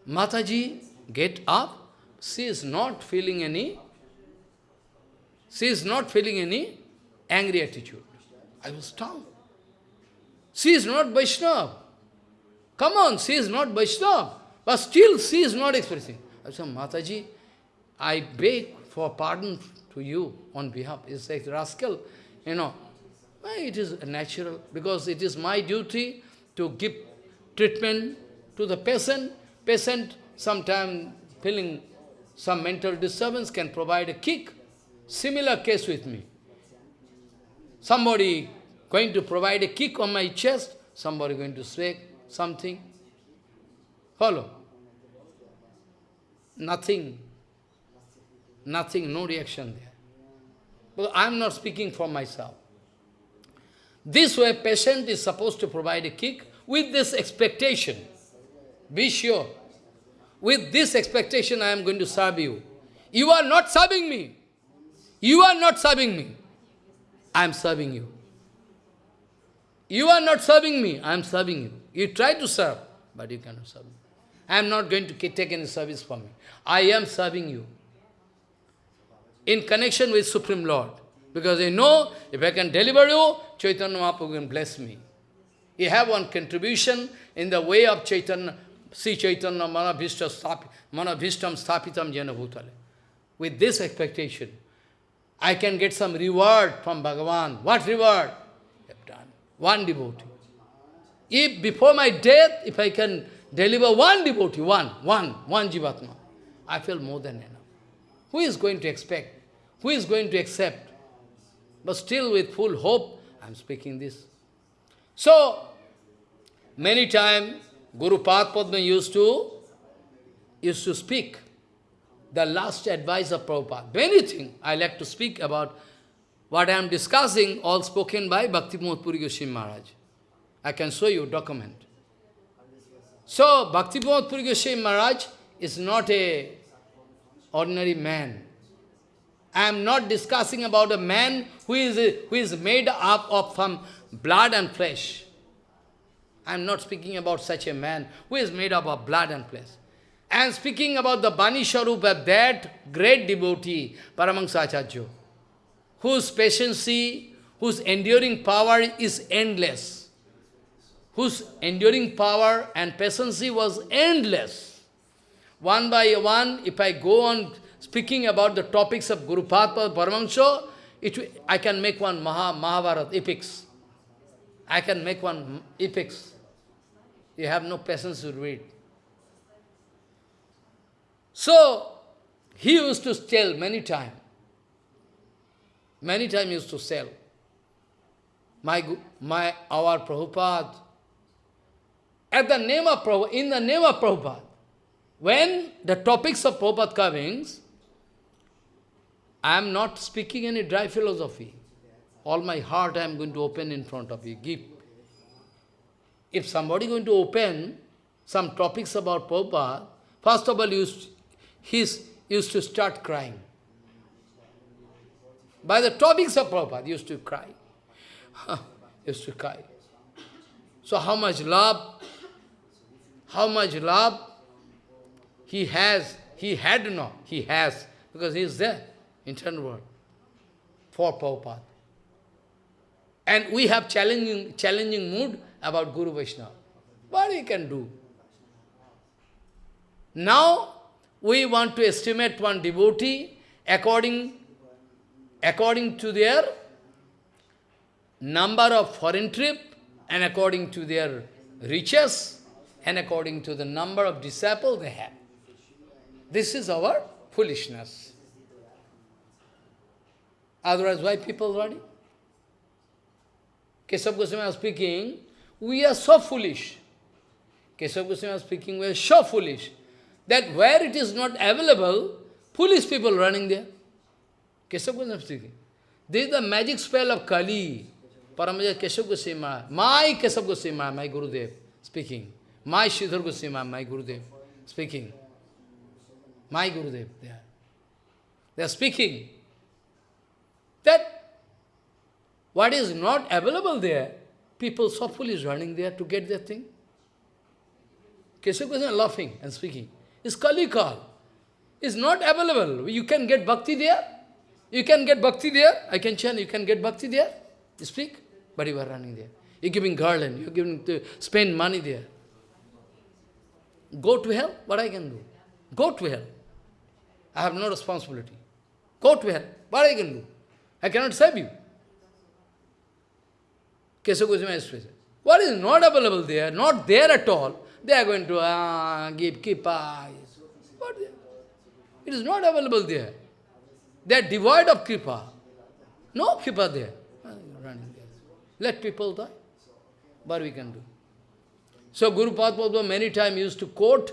Mataji get up, she is not feeling any, she is not feeling any angry attitude. I was stunned. She is not Vaishnava. Come on, she is not Vaishnava. But still she is not expressing. I said, Mataji, I beg for pardon to you on behalf. It's like rascal, you know. It is natural, because it is my duty to give treatment to the patient. Patient sometimes feeling some mental disturbance can provide a kick. Similar case with me. Somebody going to provide a kick on my chest, somebody going to say something. Follow. Nothing. Nothing, no reaction there. But I am not speaking for myself. This way, patient is supposed to provide a kick with this expectation. Be sure. With this expectation, I am going to serve you. You are not serving me. You are not serving me. I am serving you. You are not serving me, I am serving you. You try to serve, but you cannot serve me. I am not going to take any service from me. I am serving you. In connection with Supreme Lord. Because I know, if I can deliver you, Chaitanya Mahaprabhu can bless me. You have one contribution in the way of Chaitanya, Sri Chaitanya Manabhishtam Sthapitam Jena Bhutale. With this expectation, I can get some reward from Bhagavan. What reward? have done. One devotee. If before my death, if I can deliver one devotee, one, one, one Jivatma, I feel more than enough. Who is going to expect? Who is going to accept? But still with full hope, I am speaking this. So, many times, Guru Padma used to, used to speak the last advice of Prabhupada. Many things I like to speak about what I am discussing, all spoken by Bhaktivinoda Puri Goswami Maharaj. I can show you document. So, Bhaktivinoda Puri Goswami Maharaj is not a ordinary man. I am not discussing about a man who is, who is made up of some blood and flesh. I am not speaking about such a man who is made up of blood and flesh. I am speaking about the Bani Sharupa, that great devotee, Paramahansa whose patience, whose enduring power is endless, whose enduring power and patience was endless. One by one, if I go on speaking about the topics of Guru Padma Paramahansa, it, I can make one Maha, Mahabharata epics. I can make one epics. You have no patience to read. So, he used to tell many times. Many times used to sell. My my our Prabhupada, at the name of Prabhupada, in the name of Prabhupada, when the topics of Prabhupada comings, I am not speaking any dry philosophy. All my heart I am going to open in front of you. Give. If somebody is going to open some topics about Prabhupada, first of all, used, he's used to start crying. By the topics of Prabhupada, used to cry. used to cry. So how much love, how much love he has, he had no, he has, because he is there, internal world, for Prabhupada. And we have challenging, challenging mood about Guru Vaishnava. What he can do? Now, we want to estimate one devotee according, according to their number of foreign trip and according to their riches and according to the number of disciples they have. This is our foolishness. Otherwise, why people running? Keshav Goswami speaking, we are so foolish. Keshav Goswami speaking, we are so foolish that where it is not available, foolish people running there. Keshav Goswami speaking. This is the magic spell of Kali. Paramaja Keshav Goswami my Keshav Goswami my Gurudev speaking. My Sridhar Goswami my Gurudev speaking. My Gurudev, they are. They are speaking that what is not available there, people softly is running there to get their thing. Keshav Goswami laughing and speaking. It's Kali Kal. It's not available. You can get bhakti there. You can get bhakti there. I can chant, you can get bhakti there. You speak, but you are running there. You're giving garland, you're giving to spend money there. Go to hell, what I can do? Go to hell. I have no responsibility. Go to hell, what I can do? I cannot save you. What is not available there, not there at all, they are going to uh, give kripa. What? It is not available there. They are devoid of kripa. No kripa there. There. Let people die. What we can do? So Guru Padma many times used to quote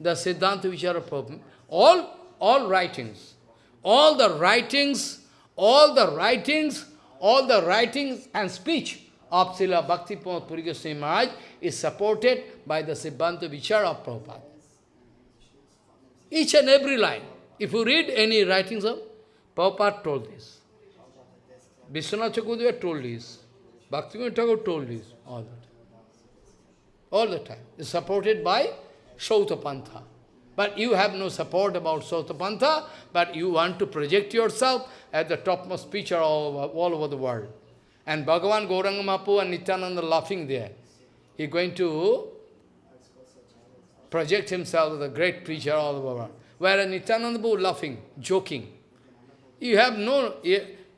the Siddhanta Vichara Prabhupada. All, all writings, all the writings, all the writings, all the writings and speech of Srila Bhakti Puri Goswami Maharaj is supported by the Siddhanta Vichara of Prabhupada. Each and every line. If you read any writings of, Prabhupada told this. Vishwanath Chakravarti told this. Bhakti Thakur told this. All the time. All the time. It's supported by Sautapantha. But you have no support about Sautapantha, but you want to project yourself as the topmost preacher all over, all over the world. And Bhagavan Gauranga Mahaprabhu and Nityananda laughing there. He going to project himself as a great preacher all over the world. Whereas Nityananda Prabhu laughing, joking. You have no,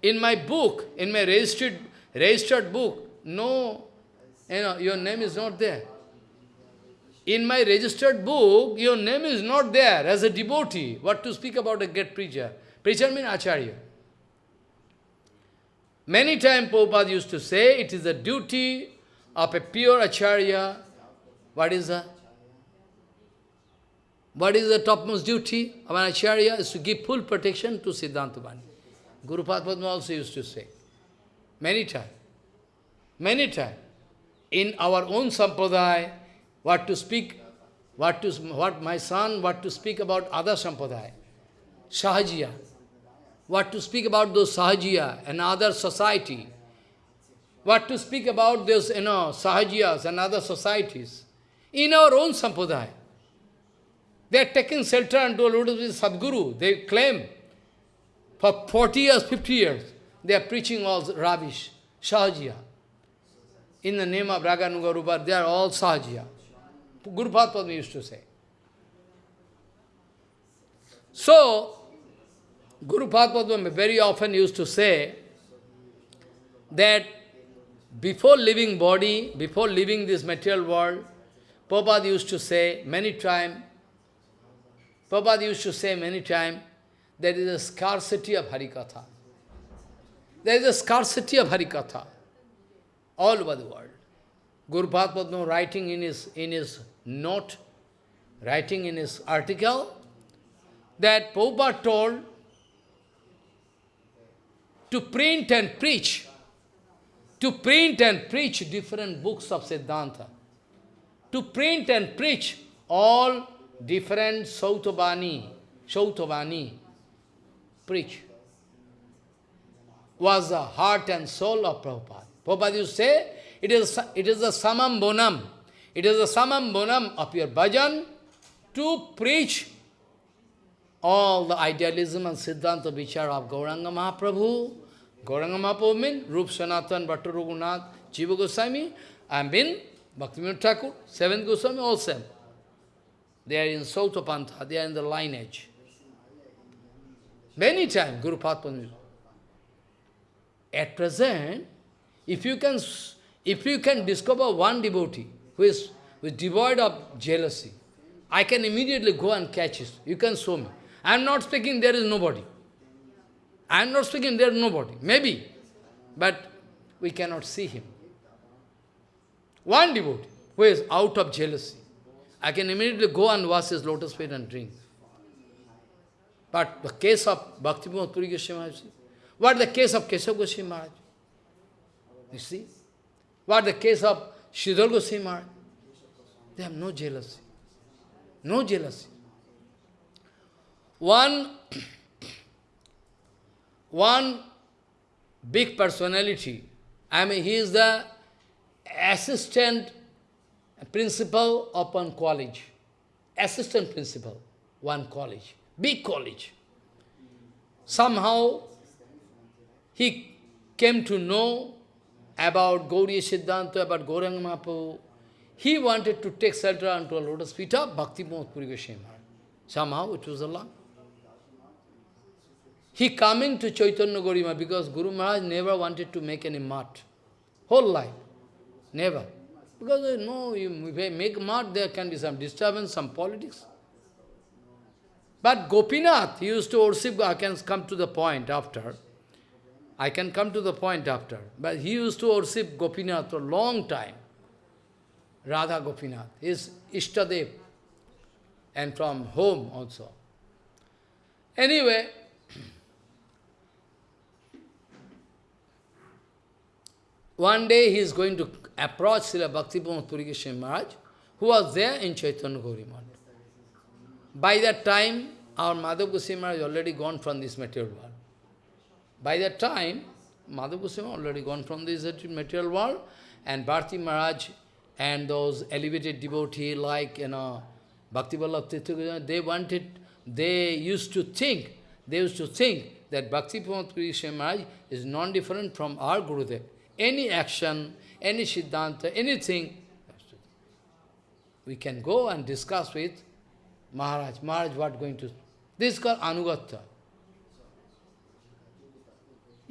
in my book, in my registered, registered book, no, you know, your name is not there. In my registered book, your name is not there as a devotee. What to speak about a great preacher? Preacher means Acharya. Many times Prabhupada used to say, it is the duty of a pure Acharya. What is that? What is the topmost duty of an Acharya? Is to give full protection to Siddhanta Bani. Guru Padma also used to say. Many times. Many times. In our own sampradaya, what to speak, what to what my son, what to speak about other sampradaya. Sahajiya what to speak about those Sahajiya and other society, what to speak about those, you know, Sahajiyas and other societies. In our own Sampradaya, they are taking shelter unto Lord Sadguru. They claim for 40 years, 50 years, they are preaching all rubbish, Sahajiya. In the name of Raganuga Rupa, they are all Sahajiya. Guru Padma used to say. So, Guru Padma very often used to say that before leaving body, before leaving this material world, Prabhupada used to say many times, Prabhupada used to say many times, there is a scarcity of Harikatha. There is a scarcity of Harikatha. all over the world. Guru Padma writing in his, in his note, writing in his article, that Prabhupada told to print and preach, to print and preach different books of Siddhanta, to print and preach all different Sautavani, Sautavani, preach, was the heart and soul of Prabhupada. Prabhupada used to say, it is, it is the samam bonam, it is the samam bonam of your bhajan to preach all the idealism and Siddhanta Vichar of Gauranga Mahaprabhu. Gauranga Mahaprabhu means Rup Sanatan, Bhattu Raghunath, Jiva Goswami, and Bhaktivinoda Thakur, seventh Goswami, all same. They are in Sautapantha, they are in the lineage. Many times, Guru Padma. At present, if you can, if you can discover one devotee who is, who is devoid of jealousy, I can immediately go and catch it. You can show me. I am not speaking there is nobody. I am not speaking there is nobody. Maybe. But we cannot see him. One devotee who is out of jealousy. I can immediately go and wash his lotus feet and drink. But the case of Bhakti Puri Goswami Maharaj, what the case of Keshav Goswami Maharaj? You see? What the case of Sridhar Goswami Maharaj? They have no jealousy. No jealousy. One, one big personality, I mean, he is the assistant principal of one college. Assistant principal, one college, big college. Somehow, he came to know about Gauriya Siddhanta, about Gauranga Mahaprabhu. He wanted to take shelter unto a lotus feet of Bhakti Puri Goswami Somehow it was Allah. He coming to Chaitanya Gaurima because Guru Maharaj never wanted to make any mart. Whole life. Never. Because uh, no, if I make mart, there can be some disturbance, some politics. But Gopinath, he used to worship, I can come to the point after. I can come to the point after. But he used to worship Gopinath for a long time. Radha Gopinath, his Ishtadev. And from home also. Anyway, One day he is going to approach Srila Bhakti Puri Goswami Maharaj, who was there in Chaitanya Gauri By that time, our Madhav Goswami Maharaj already gone from this material world. By that time, Madhav Goswami already gone from this material world, and Bharti Maharaj and those elevated devotees like, you know, Bhakti Vallabh they wanted, they used to think, they used to think that Bhakti Puri Maharaj is non-different from our Gurudev any action, any Siddhanta, anything, we can go and discuss with Maharaj. Maharaj, what going to... This is called Anugatya.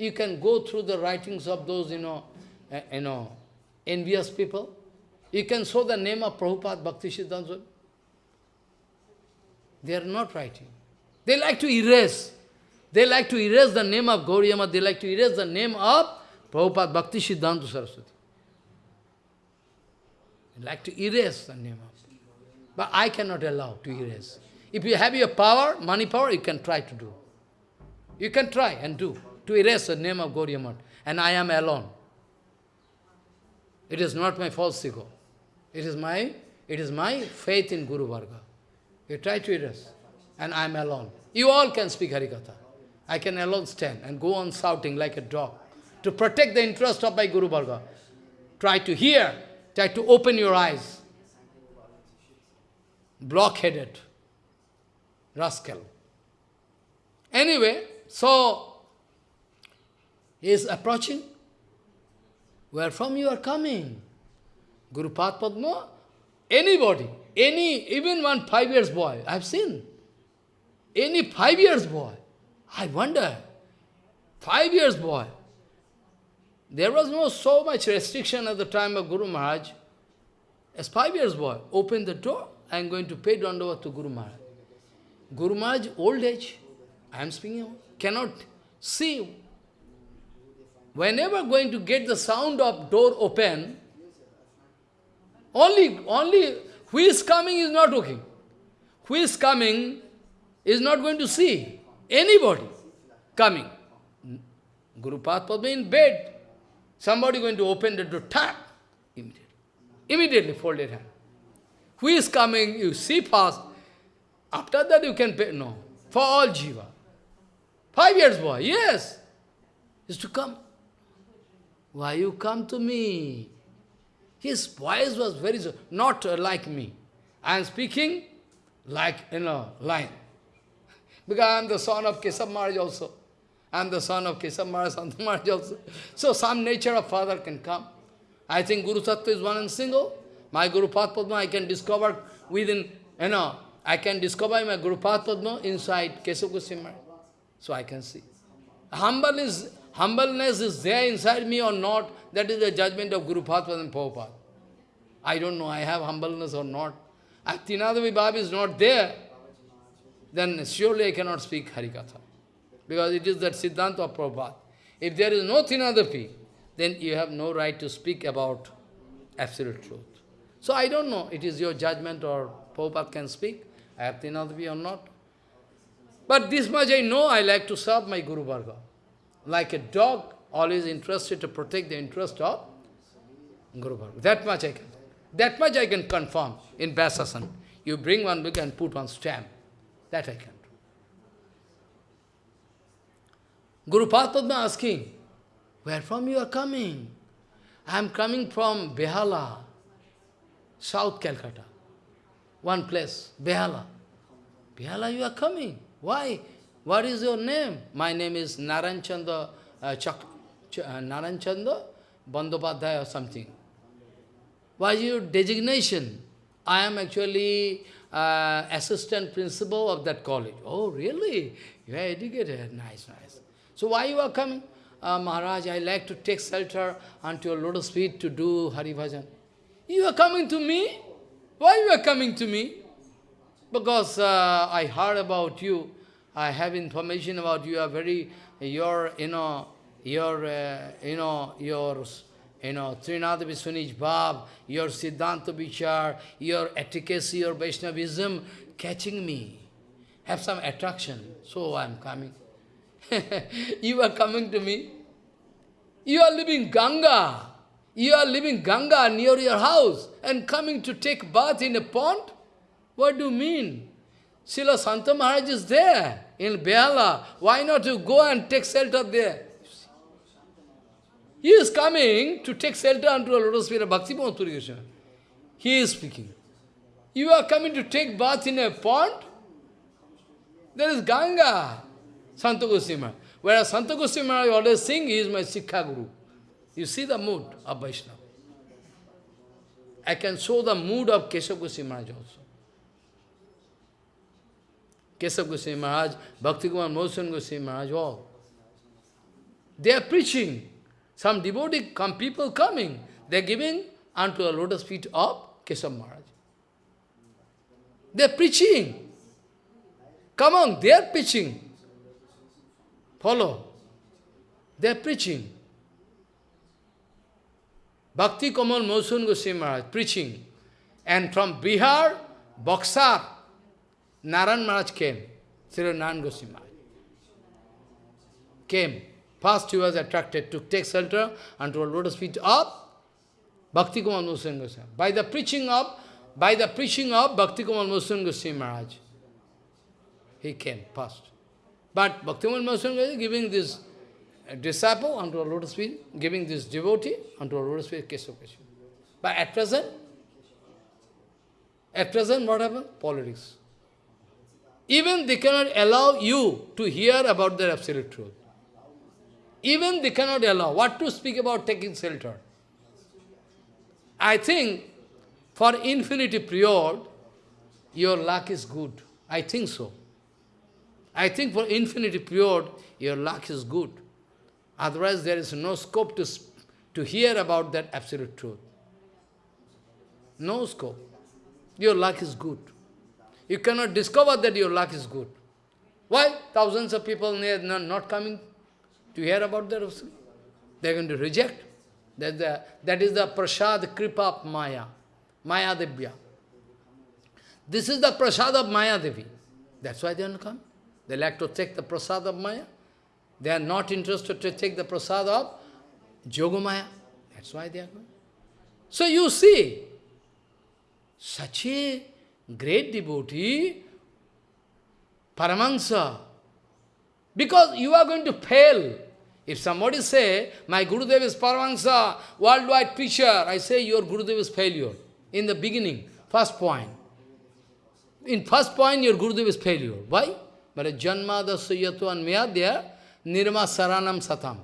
You can go through the writings of those, you know, uh, you know, envious people. You can show the name of Prabhupada Bhakti Siddhanta. They are not writing. They like to erase. They like to erase the name of Gauriyama. They like to erase the name of Prabhupada Bhakti Siddhanta Saraswati. I'd like to erase the name of But I cannot allow to erase. If you have your power, money power, you can try to do. You can try and do, to erase the name of Gauriya And I am alone. It is not my false ego. It is my, it is my faith in Guru Varga. You try to erase. And I am alone. You all can speak Harikatha. I can alone stand and go on shouting like a dog to protect the interest of my Guru Varga. Try to hear, try to open your eyes. Blockheaded. Rascal. Anyway, so he is approaching. Where from you are coming? Guru Padma? Anybody, any, even one five years boy, I have seen. Any five years boy. I wonder, five years boy, there was no so much restriction at the time of Guru Maharaj. As five years boy, open the door, I am going to pay Dandava to Guru Maharaj. Guru Maharaj, old age, I am speaking, cannot see. Whenever going to get the sound of door open, only, only who is coming is not looking. Who is coming is not going to see anybody coming. Guru Padma in bed. Somebody going to open the door, tap, immediately. Immediately folded hand. Who is coming, you see first. After that you can pay, no. For all jiva. Five years boy, yes. Is to come. Why you come to me? His voice was very, not like me. I am speaking like, you know, line. Because I am the son of Keshav Maharaj also. I am the son of Keshav Maharaj, Santa Maharaj also. So some nature of father can come. I think Guru Tattva is one and single. My Guru Padma I can discover within, you know, I can discover my Guru Padma inside Keshav Goswami So I can see. Humble is, humbleness is there inside me or not, that is the judgment of Guru Padma and Prabhupada. I don't know, I have humbleness or not. If Tinadavi Bab is not there, then surely I cannot speak Harikatha. Because it is that Siddhanta of Prabhupada. If there is no Tinadapi, then you have no right to speak about absolute truth. So I don't know, it is your judgment or Prabhupada can speak, I have Tinadapi or not. But this much I know, I like to serve my Guru Varga. Like a dog, always interested to protect the interest of Guru Varga. That much I can. That much I can confirm in Vyasasan. You bring one book and put one stamp. That I can do. Guru Padma asking, where from you are coming? I am coming from Behala, South Calcutta. One place, Behala. Behala, you are coming. Why? What is your name? My name is Naranchanda uh, Chak, Ch uh, Naranchanda Bandopadhyaya or something. What is your designation? I am actually uh, assistant principal of that college. Oh, really? You are educated. Nice, nice. So why you are coming? Uh, Maharaj, I like to take shelter unto your lotus feet to do Hari Bhajan. You are coming to me? Why you are coming to me? Because uh, I heard about you. I have information about you. Are very, your, you know, your, uh, you know, your you know, Trinada Viswanij Bhav, your Siddhanta Vichar, your efficacy, your Vaishnavism catching me, have some attraction. So I am coming. you are coming to me. You are living Ganga. You are living Ganga near your house and coming to take bath in a pond? What do you mean? Srila Santa Maharaj is there in Behala. Why not you go and take shelter there? He is coming to take shelter unto a lotus feet of Bhakti Puri He is speaking. You are coming to take bath in a pond? There is Ganga, Santa Goswami. Whereas Santa Goswami always sing, he is my Sikha Guru. You see the mood of Vaishnava. I can show the mood of Keshav Goswami also. Keshav Goswami Maharaj, Bhakti Kumar Mohan Goswami Maharaj, all. They are preaching. Some devotee, come people coming, they are giving unto the lotus feet of Keshav Maharaj. They are preaching. Come on, they are preaching. Follow. They are preaching. Bhakti Kamal Madhusudan Goswami Maharaj preaching. And from Bihar, Buxar, Naran Maharaj came. Sri Naran Goswami came. First he was attracted to take shelter unto a lotus feet of Bhakti Kamal Madhusudan Goswami. By the preaching of, by the preaching of Bhakti Kamal Madhusudan Goswami Maharaj, he came first. But Bhakti Kamal Madhusudan Goswami giving this disciple unto a lotus feet, giving this devotee unto a lotus feet, Keshav. But at present, at present what happened? Politics. Even they cannot allow you to hear about their absolute truth. Even they cannot allow. What to speak about taking shelter? I think for infinity period, your luck is good. I think so. I think for infinity period, your luck is good. Otherwise, there is no scope to, to hear about that absolute truth. No scope. Your luck is good. You cannot discover that your luck is good. Why? Thousands of people are not coming to hear about the Rasul. They are going to reject. That, the, that is the prasad kripa of Maya, Maya Devya. This is the prasad of Maya Devi. That's why they don't come. They like to take the prasad of Maya. They are not interested to take the prasad of Yogamaya. That's why they are going. So you see, such a great devotee, Paramahansa, because you are going to fail. If somebody say, my Gurudev is Paramahansa, worldwide preacher, I say your Gurudev is failure. In the beginning, first point. In first point, your Gurudev is failure. Why? But Janma Dasayato and Mayadya, Nirma Saranam Satam.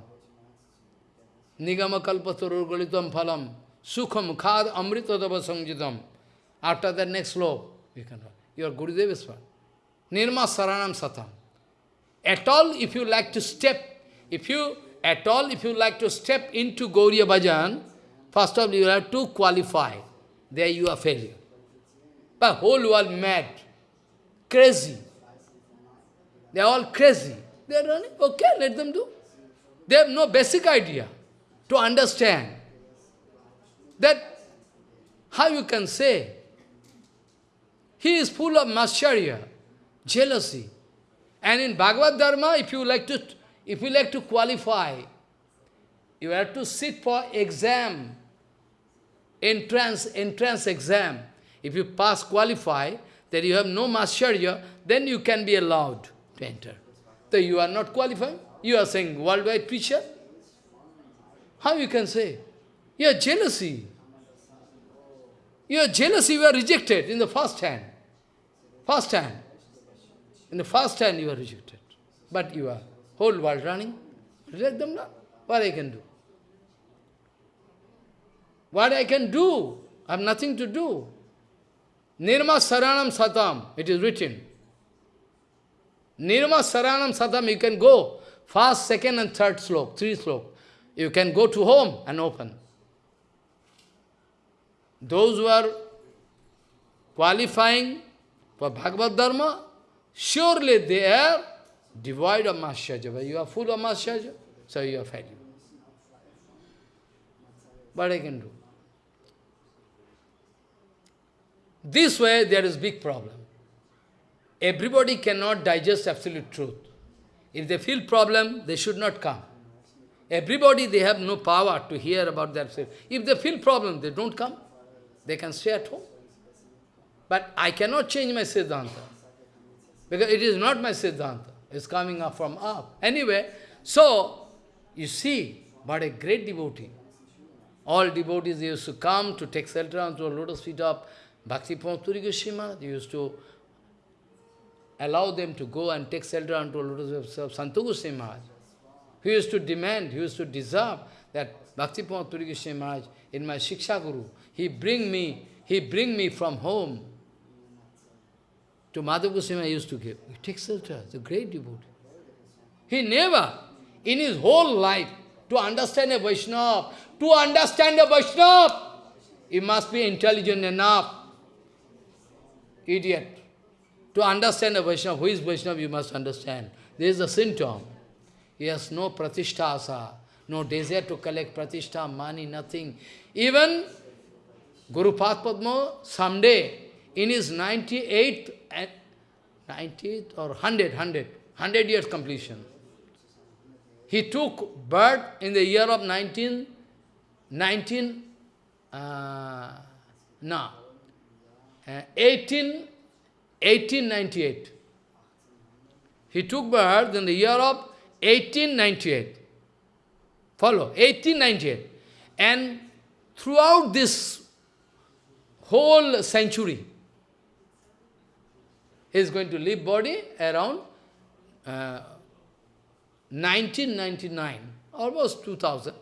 Nigama Kalpaturur Galitam Phalam. Sukham Khad Amritadava Sanjitam. After the next slope, you can write. Your Gurudev is one. Nirma Saranam Satam. At all, if you like to step, if you, at all, if you like to step into Gauriya Bhajan, first of all, you have to qualify. There you are failure. But whole world mad, crazy. They are all crazy. They are running, okay, let them do. They have no basic idea to understand that how you can say he is full of mascharya, jealousy. And in Bhagavad Dharma, if you like to if you like to qualify, you have to sit for exam, entrance, entrance exam. If you pass, qualify, that you have no mascharya, then you can be allowed to enter. So you are not qualified. You are saying worldwide preacher. How you can say? You are jealousy. You are jealousy, you are rejected in the first hand. First hand. In the first hand you are rejected. But you are whole world running. Reject them now. What I can do? What I can do? I have nothing to do. Nirma Saranam Satam, it is written. Nirma Saranam Satam, you can go first, second and third slok, three slok. You can go to home and open. Those who are qualifying for Bhagavad Dharma, surely they are devoid of Mascharya. But you are full of Mascharya, so you are failing. What I can do? This way there is big problem. Everybody cannot digest absolute truth. If they feel problem, they should not come. Everybody, they have no power to hear about themselves. If they feel problem, they don't come. They can stay at home. But I cannot change my Siddhanta. Because it is not my Siddhanta. It's coming up from up. Anyway, so, you see, but a great devotee. All devotees used to come to take shelter onto a lotus feet of Bhakti Puri Goswami. They used to allow them to go and take shelter onto a lotus feet of Santu Goswami Maharaj. He used to demand, he used to deserve that Bhakti Puri Goswami Maharaj, in my Shiksha Guru, he bring me, he bring me from home to Madhav Goswami I used to give. He takes shelter, the great devotee. He never, in his whole life, to understand a Vaishnava, to understand a Vaishnava, he must be intelligent enough. Idiot. To understand a Vaishnava, who is Vaishnava, you must understand. There is a symptom. He has no pratishtha asa, no desire to collect pratishtha, money, nothing. Even Guru Padma, someday, in his 98th, 90th or 100, 100, 100 years completion, he took birth in the year of 19, 19, uh, no, uh, 18, 1898. He took birth in the year of 1898. Follow, 1898. And throughout this whole century, he is going to leave body around uh, 1999, almost 2000.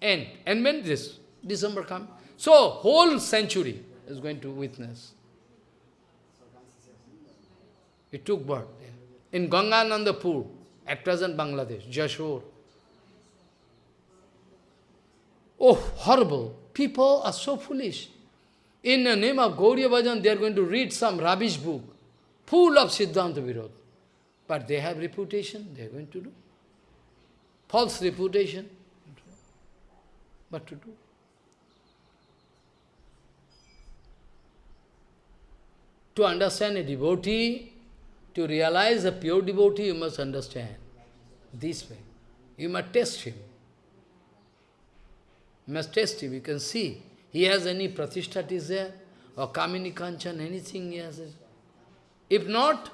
End. And when this? December come. So, whole century is going to witness. It took birth in Ganganandapur, at present Bangladesh, Jashore. Oh, horrible. People are so foolish. In the name of Gauriya Bhajan, they are going to read some rubbish book, full of Siddhanta Virod. But they have reputation, they are going to do. False reputation. What to do? To understand a devotee, to realize a pure devotee, you must understand this way. You must test him. You must test him. You can see. He has any pratishthat there, or kamini kanchan, anything he has. If not,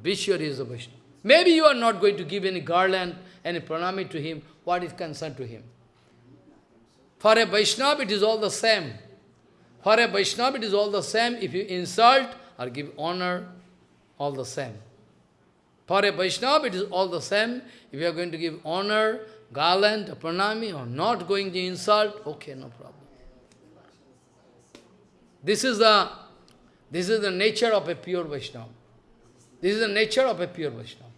be sure he is a Vaishnava. Maybe you are not going to give any garland, any pranami to him. What is concerned to him? For a Vaishnava, it is all the same. For a Vaishnava, it is all the same. If you insult or give honor, all the same. For a Vaishnava, it is all the same. If you are going to give honor, garland, pranami, or not going to insult, okay, no problem. This is the, this is the nature of a pure Vaishnava. This is the nature of a pure Vaishnava.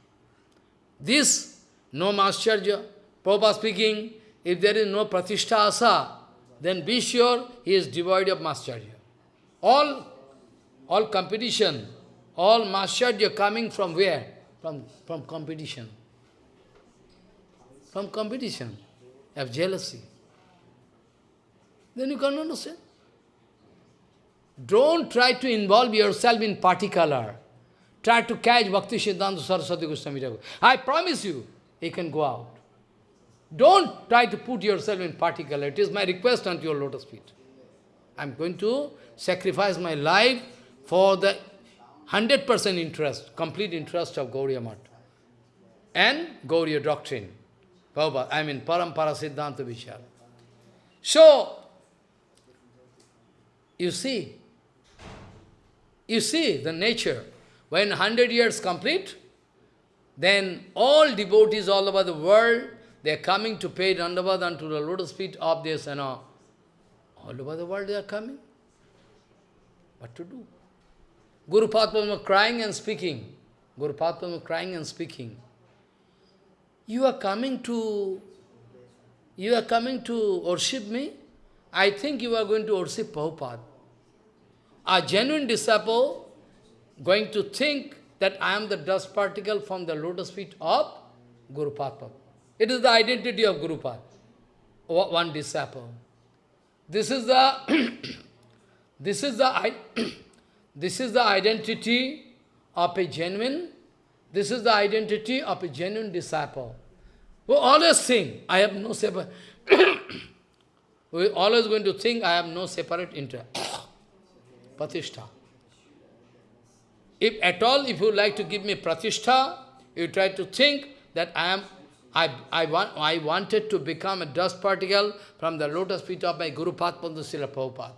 This, no Mascharya, Prabhupada speaking, if there is no Pratishtha Asa, then be sure he is devoid of Mascharya. All, all competition, all Mascharya coming from where? From, from competition. From competition, of jealousy. Then you can understand. Don't try to involve yourself in particular. Try to catch Bhakti Siddhanta Saraswati Goswami. I promise you, he can go out. Don't try to put yourself in particular. It is my request unto your lotus feet. I am going to sacrifice my life for the 100% interest, complete interest of Gauriya Mat and Gauriya doctrine. Prabhupada, I mean Parampara Siddhanta Vichara. So, you see, you see the nature. When 100 years complete, then all devotees all over the world, they are coming to pay Dandavad unto the lotus feet of this, you know. All over the world they are coming. What to do? Guru Padma crying and speaking. Guru Padma crying and speaking. You are coming to, you are coming to worship me? I think you are going to worship Prabhupada. A genuine disciple going to think that I am the dust particle from the lotus feet of Guru Padma. It is the identity of Guru Padma, one disciple. This is the this is the this is the identity of a genuine this is the identity of a genuine disciple. We always think, I have no separate... we always going to think, I have no separate interest. Pratishtha. If at all, if you like to give me pratishtha, you try to think that I am, I, I, want, I wanted to become a dust particle from the lotus feet of my Guru Padma Srila Prabhupada.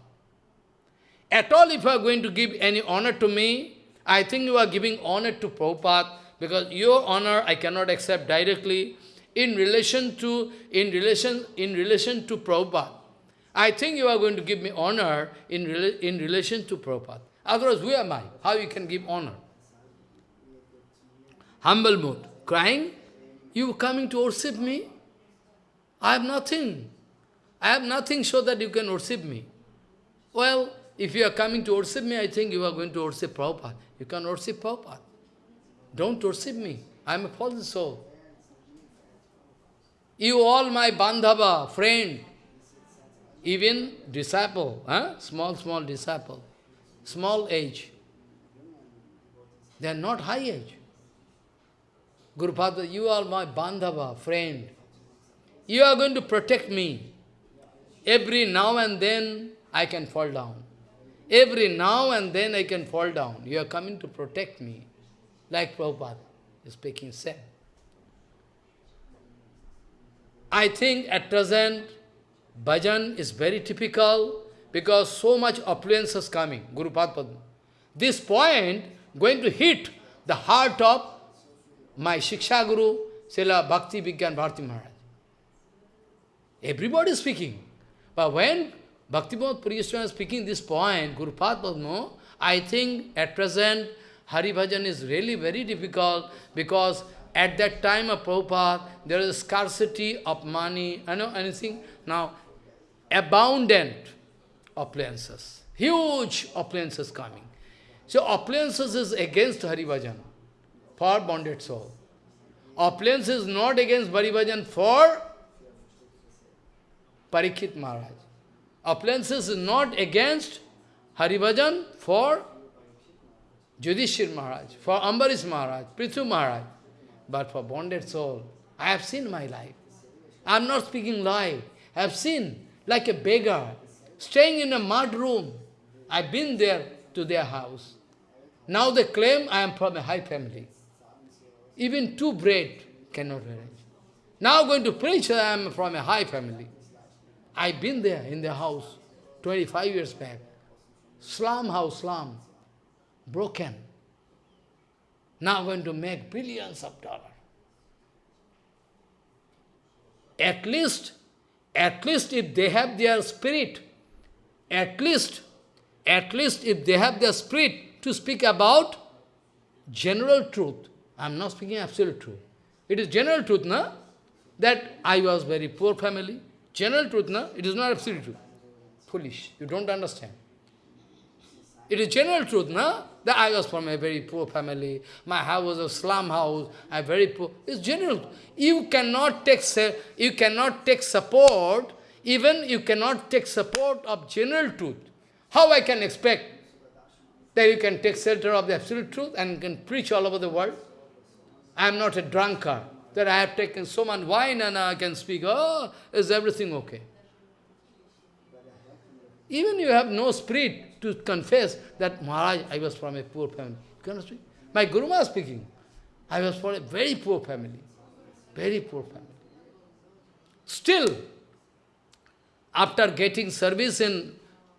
At all, if you are going to give any honor to me, I think you are giving honor to Prabhupada, because your honor I cannot accept directly in relation to in relation in relation to Prabhupada. I think you are going to give me honor in, in relation to Prabhupada. Otherwise, who am I? How you can give honor? Humble mood. Crying? You coming to worship me? I have nothing. I have nothing so that you can worship me. Well, if you are coming to worship me, I think you are going to worship Prabhupada. You can worship Prabhupada. Don't worship me. I am a fallen soul. You all my bandhava, friend, even disciple, huh? small, small disciple, small age. They are not high age. Guru Padma, you are my bandhava, friend. You are going to protect me. Every now and then I can fall down. Every now and then I can fall down. You are coming to protect me. Like Prabhupada is speaking said. I think at present, bhajan is very typical because so much affluence is coming, Guru Padma. This point going to hit the heart of my Shiksha Guru, Srila Bhakti Vigyan Bharati Maharaj. Everybody is speaking. But when Bhaktivinoda Puri is speaking this point, Guru Padma, I think at present Hari Bhajan is really very difficult because at that time of Prabhupada, there is scarcity of money, I know anything. Now, abundant appliances, huge appliances coming. So appliances is against Hari Bhajan for bonded soul. Appliance is not against Hari Bhajan for Parikshit Maharaj. Appliances is not against Haribhajan for Judhishthir Maharaj, for Ambarish Maharaj, Prithu Maharaj, but for bonded soul. I have seen my life. I am not speaking lie. I have seen like a beggar, staying in a mud room. I have been there to their house. Now they claim I am from a high family. Even two bread cannot arrange. Now going to preach I am from a high family. I've been there in their house 25 years back. Slum house, slum, broken. Now going to make billions of dollars. At least, at least if they have their spirit, at least, at least if they have their spirit to speak about general truth. I am not speaking absolute truth. It is general truth, na? That I was very poor family. General truth, na? It is not absolute truth. Foolish. You don't understand. It is general truth, na? That I was from a very poor family. My house was a slum house. I very poor. It's general. You cannot take you cannot take support. Even you cannot take support of general truth. How I can expect that you can take shelter of the absolute truth and can preach all over the world? I am not a drunkard. That I have taken so much wine and I can speak. Oh, is everything okay? Even you have no spirit to confess that, Maharaj, I was from a poor family. You cannot speak. My Guru was speaking. I was from a very poor family. Very poor family. Still, after getting service in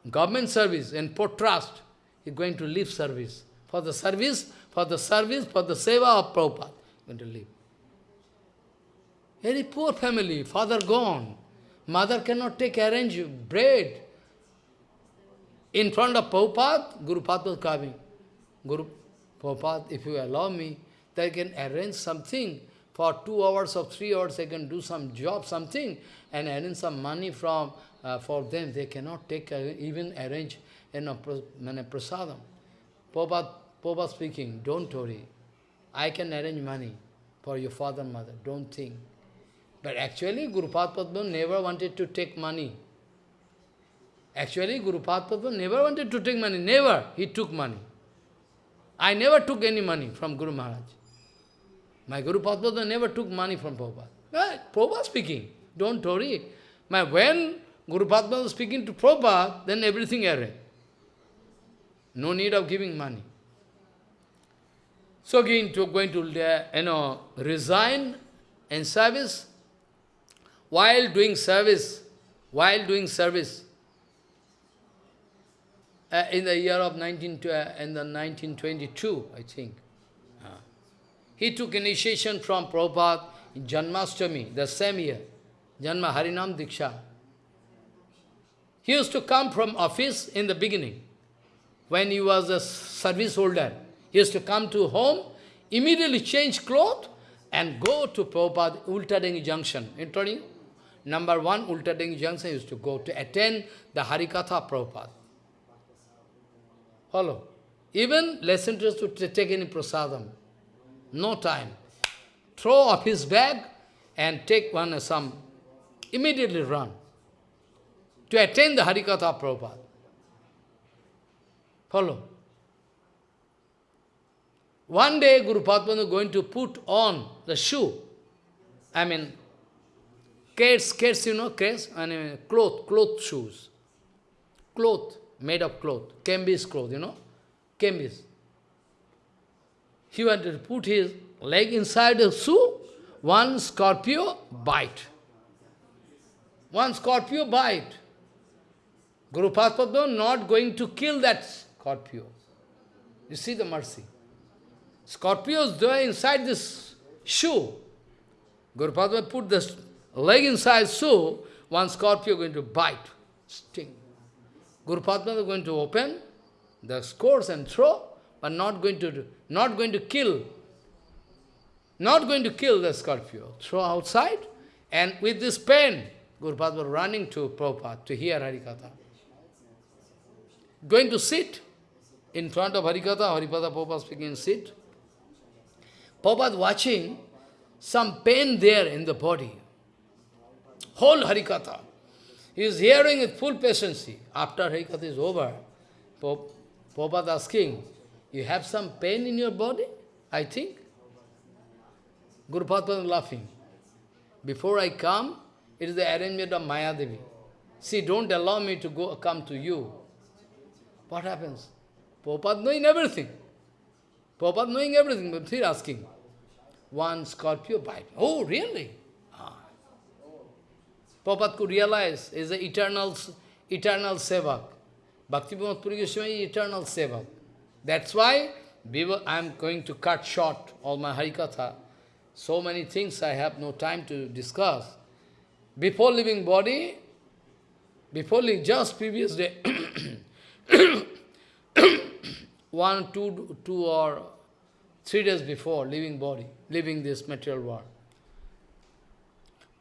government service, in port trust, he's going to leave service. For the service, for the service, for the seva of Prabhupada, going to leave. Very poor family, father gone. Mother cannot take arrange bread. In front of Prabhupada, Guru Padma was coming. Guru Prabhupada, if you allow me, they can arrange something. For two hours or three hours, they can do some job, something, and arrange some money from uh, for them. They cannot take, uh, even arrange you know, prasadam. Prabhupada, Prabhupada speaking, don't worry. I can arrange money for your father and mother. Don't think. But actually, Guru Padma never wanted to take money Actually, Guru Padma never wanted to take money. Never. He took money. I never took any money from Guru Maharaj. My Guru Padma never took money from Prabhupada. Right? Prabhupada speaking. Don't worry. My, when Guru Padma was speaking to Prabhupada, then everything arranged. No need of giving money. So again, to going to uh, you know resign in service. While doing service, while doing service, uh, in the year of 19, uh, in the 1922, I think. Uh, he took initiation from Prabhupada in Janmashtami, the same year, Janma Harinam Diksha. He used to come from office in the beginning, when he was a service holder. He used to come to home, immediately change clothes, and go to Prabhupada Ultadanga Junction. You Number one, Ultadanga Junction, he used to go to attend the Harikatha Prabhupada. Follow. Even less interested to take any prasadam. No time. Throw off his bag and take one some. Immediately run. To attend the Harikatha Prabhupada. Follow. One day Guru Padma is going to put on the shoe. I mean, skates, skates, you know, skates, I mean, cloth, cloth shoes. Cloth made of cloth, canvas cloth, you know, canvas. He wanted to put his leg inside the shoe, one scorpio bite. One scorpio bite. Guru Padma not going to kill that scorpio. You see the mercy. Scorpios there inside this shoe. Guru Padma put the leg inside shoe, one scorpio going to bite, sting. Guru Padma is going to open the scores and throw, but not going to not going to kill. Not going to kill the Scorpio. Throw outside, and with this pen, Guru Padma running to Prabhupada to hear Harikatha. Going to sit in front of Harikatha, Haripada Prabhupada speaking, sit. Prabhupada watching some pain there in the body. Whole Harikatha. He is hearing with full patience. After Harikatha is over, Prabhupada asking, you have some pain in your body? I think. Guru Padma laughing. Before I come, it is the arrangement of Maya Devi. See, don't allow me to go come to you. What happens? Prabhupada knowing everything. Prabhupada knowing everything, but he's asking. One Scorpio bite. Oh, really? Prabhupada could realize is the eternal, eternal sevak. Bhakti Puri Goswami is eternal sevak. That's why I am going to cut short all my Harikatha. So many things I have no time to discuss. Before leaving body, before leaving, just previous day, one, two, two or three days before leaving body, leaving this material world.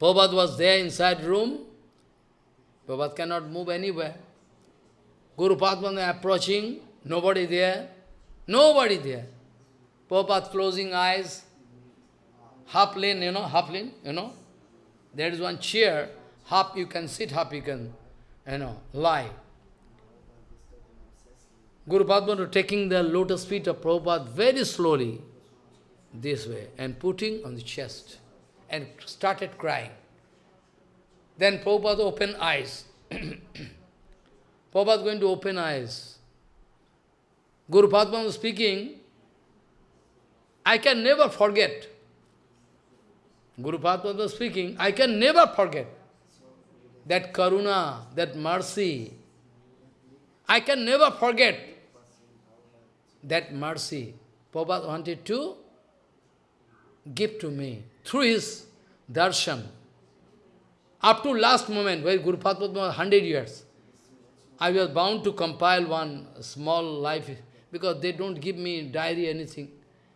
Prabhupada was there inside room. Prabhupada cannot move anywhere. Guru Padma approaching, nobody there, nobody there. Prabhupada closing eyes, half lane, you know, half lane, you know. There is one chair, half you can sit, half you can, you know, lie. Guru Padma taking the lotus feet of Prabhupada very slowly, this way, and putting on the chest, and started crying. Then Prabhupada opened eyes. Prabhupada going to open eyes. Guru Padma was speaking, I can never forget. Guru Padma was speaking, I can never forget that karuna, that mercy. I can never forget that mercy Prabhupada wanted to give to me through his darshan. Up to last moment, where Guru Padma was 100 years, I was bound to compile one small life, because they don't give me diary, anything.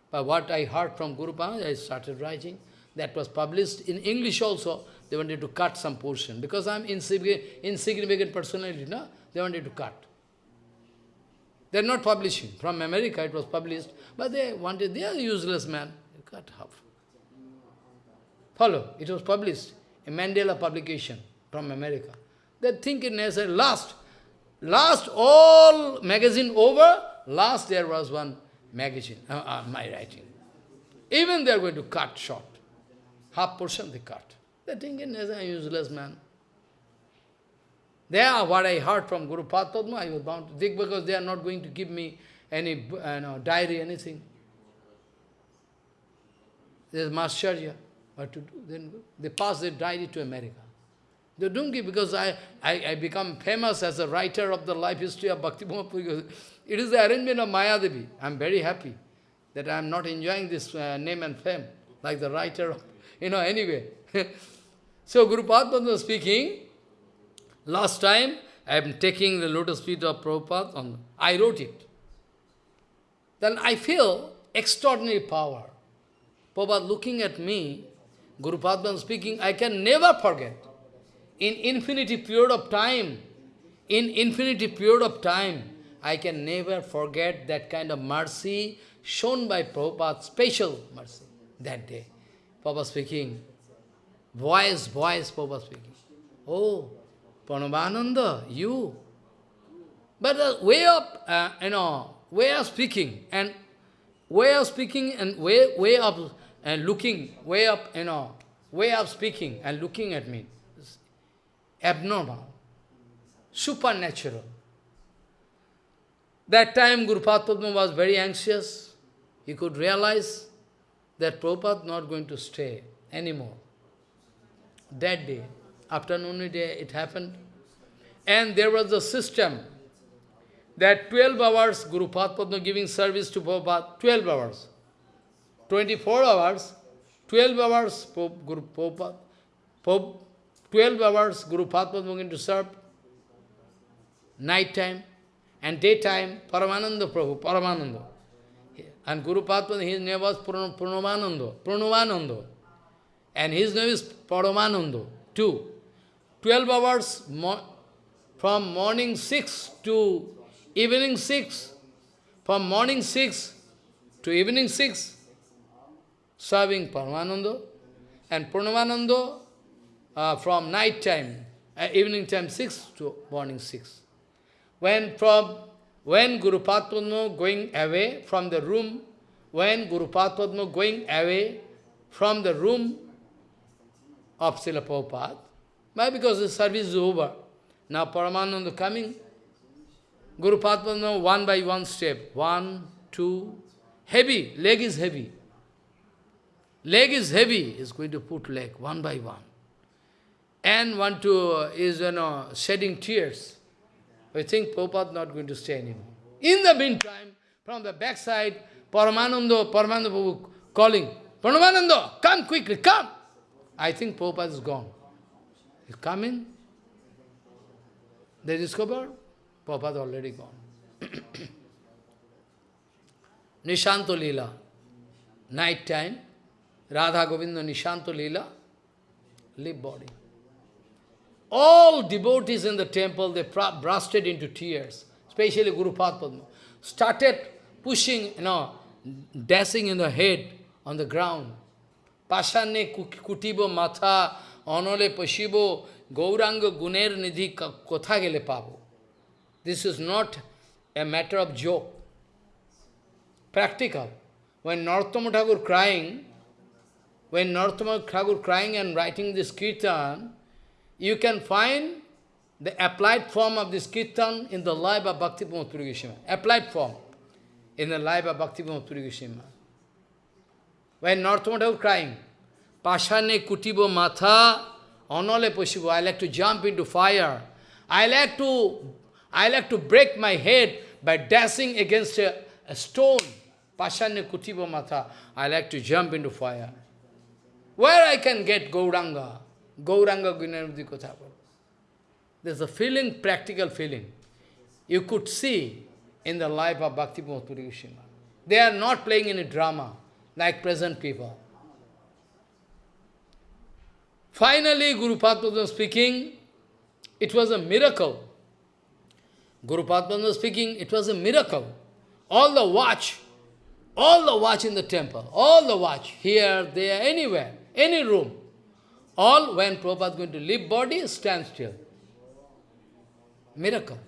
But what I heard from Guru Padma, I started writing. That was published in English also. They wanted to cut some portion. Because I am insignificant, insignificant personality, no? They wanted to cut. They are not publishing. From America it was published, but they wanted, they are useless man. You cut half. Follow, it was published, a Mandala publication from America. They think it necessary. Last, last all magazine over, last there was one magazine, uh, uh, my writing. Even they are going to cut short. Half portion they cut. They think it necessary, useless man. There, what I heard from Guru Padma, I was bound to think because they are not going to give me any diary, anything. There's Mascharya. What to do? Then they pass their diary to America. They don't give because I, I, I become famous as a writer of the life history of Bhakti It is the arrangement of Mayadevi. I am very happy that I am not enjoying this uh, name and fame like the writer, of, you know, anyway. so Guru Padma was speaking, Last time, I am taking the lotus feet of Prabhupada, on, I wrote it. Then I feel extraordinary power. Prabhupada looking at me, Guru Padma speaking, I can never forget. In infinity period of time, in infinity period of time, I can never forget that kind of mercy shown by Prabhupada, special mercy, that day. Prabhupada speaking, voice, voice, Prabhupada speaking. Oh, Pranavananda, you. But the way of, uh, you know, way of speaking and way of speaking and way, way of uh, looking, way up, you know, way up speaking and looking at me is abnormal, supernatural. That time Guru Padma was very anxious. He could realize that Prabhupada not going to stay anymore. That day afternoon day it happened. And there was a system that 12 hours Guru Padma giving service to Prabhupada, 12 hours. 24 hours, 12 hours Guru Prabhupada, 12 hours Guru Padma going to serve, night time, and daytime Paramananda Prabhu, Paramananda. And Guru Padma, his name was Pranavananda, Pranavananda. And his name is Paramananda, too. 12 hours mo from morning 6 to evening 6, from morning 6 to evening 6, serving Paramananda, and Pranavananda uh, from night time, uh, evening time 6 to morning 6. When from when Guru Padma going away from the room, when Guru Padma going away from the room of Srila Prabhupada, why? Because the service is over. Now Paramananda coming, Guru Padma one by one step, one, two, heavy, leg is heavy. Leg is heavy, is going to put leg one by one. And want to, uh, is, you know, shedding tears. We think Prabhupada not going to stay anymore. In the meantime, from the backside, Paramananda, Paramananda Prabhu calling, Paramananda, come quickly, come! I think Prabhupada is gone. He's coming. They discover Prabhupada already gone. Nishanto Lila, night time, Radha Govinda Nishanto Lila, live body. All devotees in the temple, they bursted into tears, especially Guru Padma, started pushing, you know, dashing in the head on the ground. Pashanne kutibo matha, onole pashibo, gauranga guner nidhi kotha gele pabo. This is not a matter of joke. Practical. When Narottama Thakur crying, when Narottama Thakur crying and writing this kirtan, you can find the applied form of this kirtan in the life of Bhakti Puri Goswami. Applied form in the life of Bhakti Puri Goswami. When Narottama crying, Pashane kutibo matha, onole poshibo, I like to jump into fire. I like to, I like to break my head by dashing against a, a stone. Pashane kutibo matha, I like to jump into fire. Where I can get Gauranga? Gauranga Gunarvati Kothapur. There's a feeling, practical feeling. You could see in the life of Bhakti Puri Goswami. They are not playing any drama like present people. Finally, Guru Padma was speaking, it was a miracle. Guru Padma was speaking, it was a miracle. All the watch, all the watch in the temple, all the watch, here, there, anywhere, any room, all when Prabhupada is going to leave body, stand still. Miracle.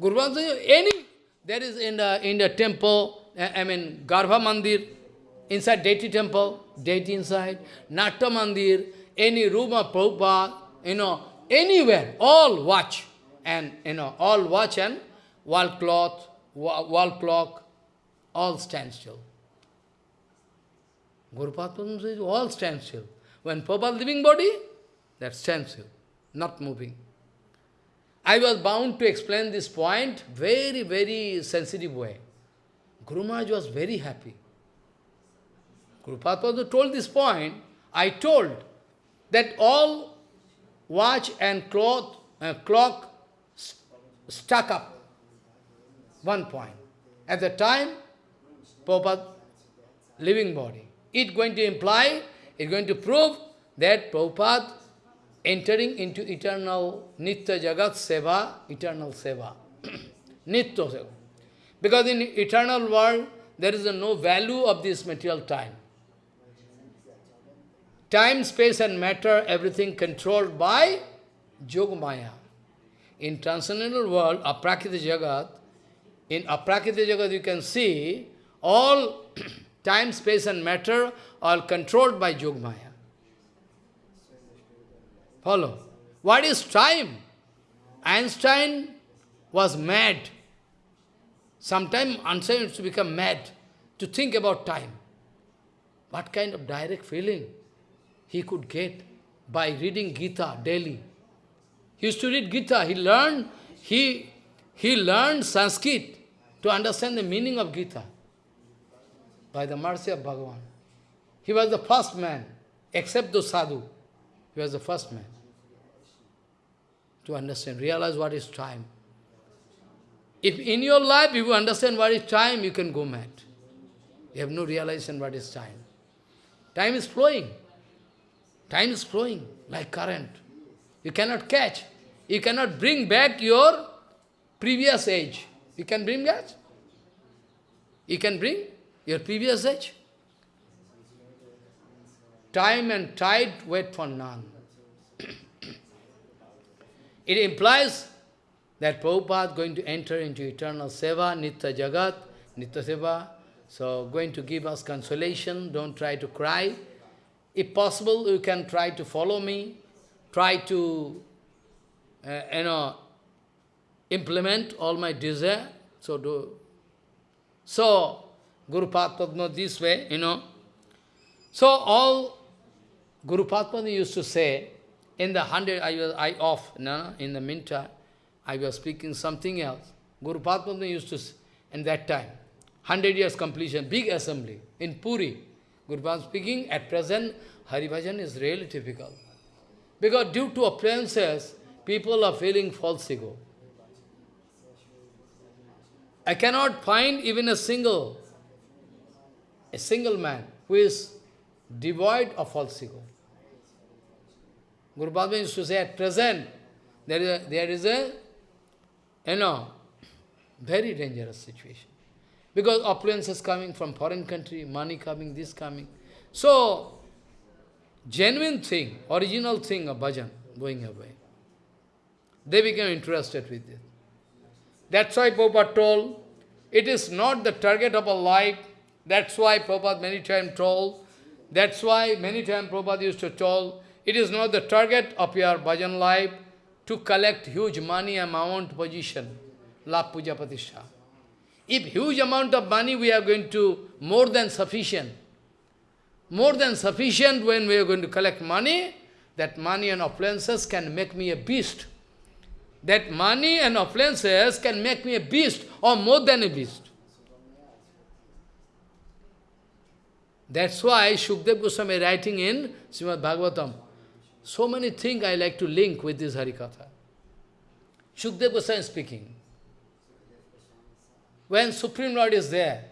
Guru Padma, any, there is in the, in the temple, I mean, Garbha Mandir, inside deity temple, deity inside, Natta Mandir, any room of Prabhupada, you know, anywhere, all watch, and, you know, all watch and wall cloth, wall clock, all stand still. Guru Padma says, all stand still. When Prabhupada living body, that stands still, not moving. I was bound to explain this point very, very sensitive way. Guru Maharaj was very happy. Guru told this point, I told that all watch and cloth, uh, clock stuck up. One point. At the time, Prabhupada, living body. It going to imply, it going to prove that Prabhupada entering into eternal Nitya Jagat Seva, eternal Seva. Nitya Seva. Because in eternal world, there is no value of this material time. Time, space and matter, everything controlled by Yogamaya. In transcendental world, Aprakrita Jagat, in Aprakrita Jagat you can see all time, space and matter are controlled by Yogamaya. Follow. What is time? Einstein was mad. Sometimes Einstein used to become mad to think about time. What kind of direct feeling? he could get by reading Gita daily. He used to read Gita. He learned, he, he learned Sanskrit to understand the meaning of Gita by the mercy of Bhagavan. He was the first man, except the sadhu. He was the first man to understand, realize what is time. If in your life you understand what is time, you can go mad. You have no realization what is time. Time is flowing. Time is flowing like current. You cannot catch. You cannot bring back your previous age. You can bring that? You can bring your previous age? Time and tide wait for none. It implies that Prabhupada is going to enter into eternal seva, nitya jagat, nitya seva, so going to give us consolation, don't try to cry. If possible, you can try to follow me, try to, uh, you know, implement all my desire. So do. So, Guru Padma this way, you know. So all Guru Padma used to say, in the hundred, I was I off, no, in the meantime, I was speaking something else. Guru Padma used to, in that time, 100 years completion, big assembly in Puri. Guru Padma speaking, at present, Hari Bhajan is really difficult. Because due to appearances, people are feeling false ego. I cannot find even a single, a single man who is devoid of false ego. Guru Padma used to say, at present, there is a, there is a you know, very dangerous situation. Because opulence is coming from foreign country, money coming, this coming. So, genuine thing, original thing of bhajan going away. They became interested with it. That's why Prabhupada told, it is not the target of a life. That's why Prabhupada many times told, that's why many times Prabhupada used to tell, it is not the target of your bhajan life to collect huge money amount position, la puja patisha. If huge amount of money we are going to, more than sufficient, more than sufficient when we are going to collect money, that money and appliances can make me a beast. That money and appliances can make me a beast or more than a beast. That's why Shukdev Goswami is writing in Srimad Bhagavatam, so many things I like to link with this Harikatha. Shukdev Goswami is speaking. When Supreme Lord is there,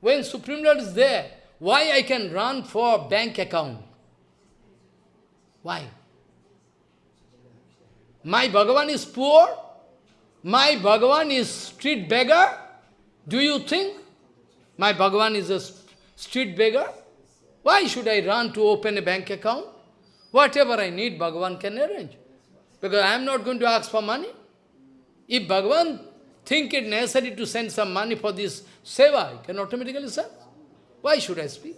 when Supreme Lord is there, why I can run for bank account? Why? My Bhagavan is poor? My Bhagavan is street beggar? Do you think my Bhagavan is a street beggar? Why should I run to open a bank account? Whatever I need, Bhagavan can arrange. Because I am not going to ask for money. If Bhagavan think it necessary to send some money for this seva, he can automatically send. Why should I speak?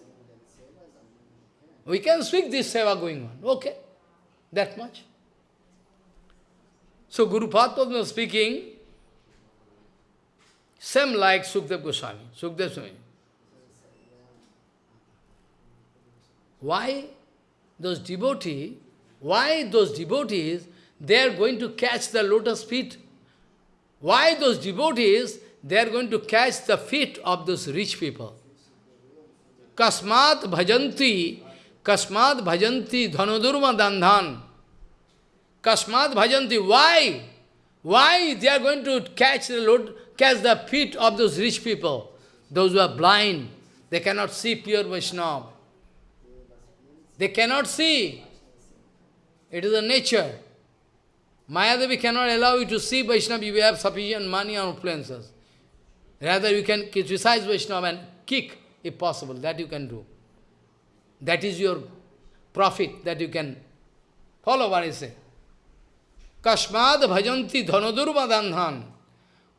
We can speak this seva going on. Okay, that much. So Guru Padma speaking, same like Sukdev Goswami. Sukdev Goswami. Why those devotees, why those devotees, they are going to catch the lotus feet? Why those devotees, they are going to catch the feet of those rich people? Kasmat bhajanti, kasmat bhajanti dhanodurma dandhan. Kasmat bhajanti, why? Why they are going to catch the load, catch the feet of those rich people? Those who are blind, they cannot see pure Vaishnava. They cannot see. It is a nature. Mayadevi cannot allow you to see Vaishnava if you have sufficient money or influences. Rather, you can criticize Vaishnava and kick, if possible. That you can do. That is your profit, that you can follow what I say. Kashmad bhajanti dhanodurvadandhan.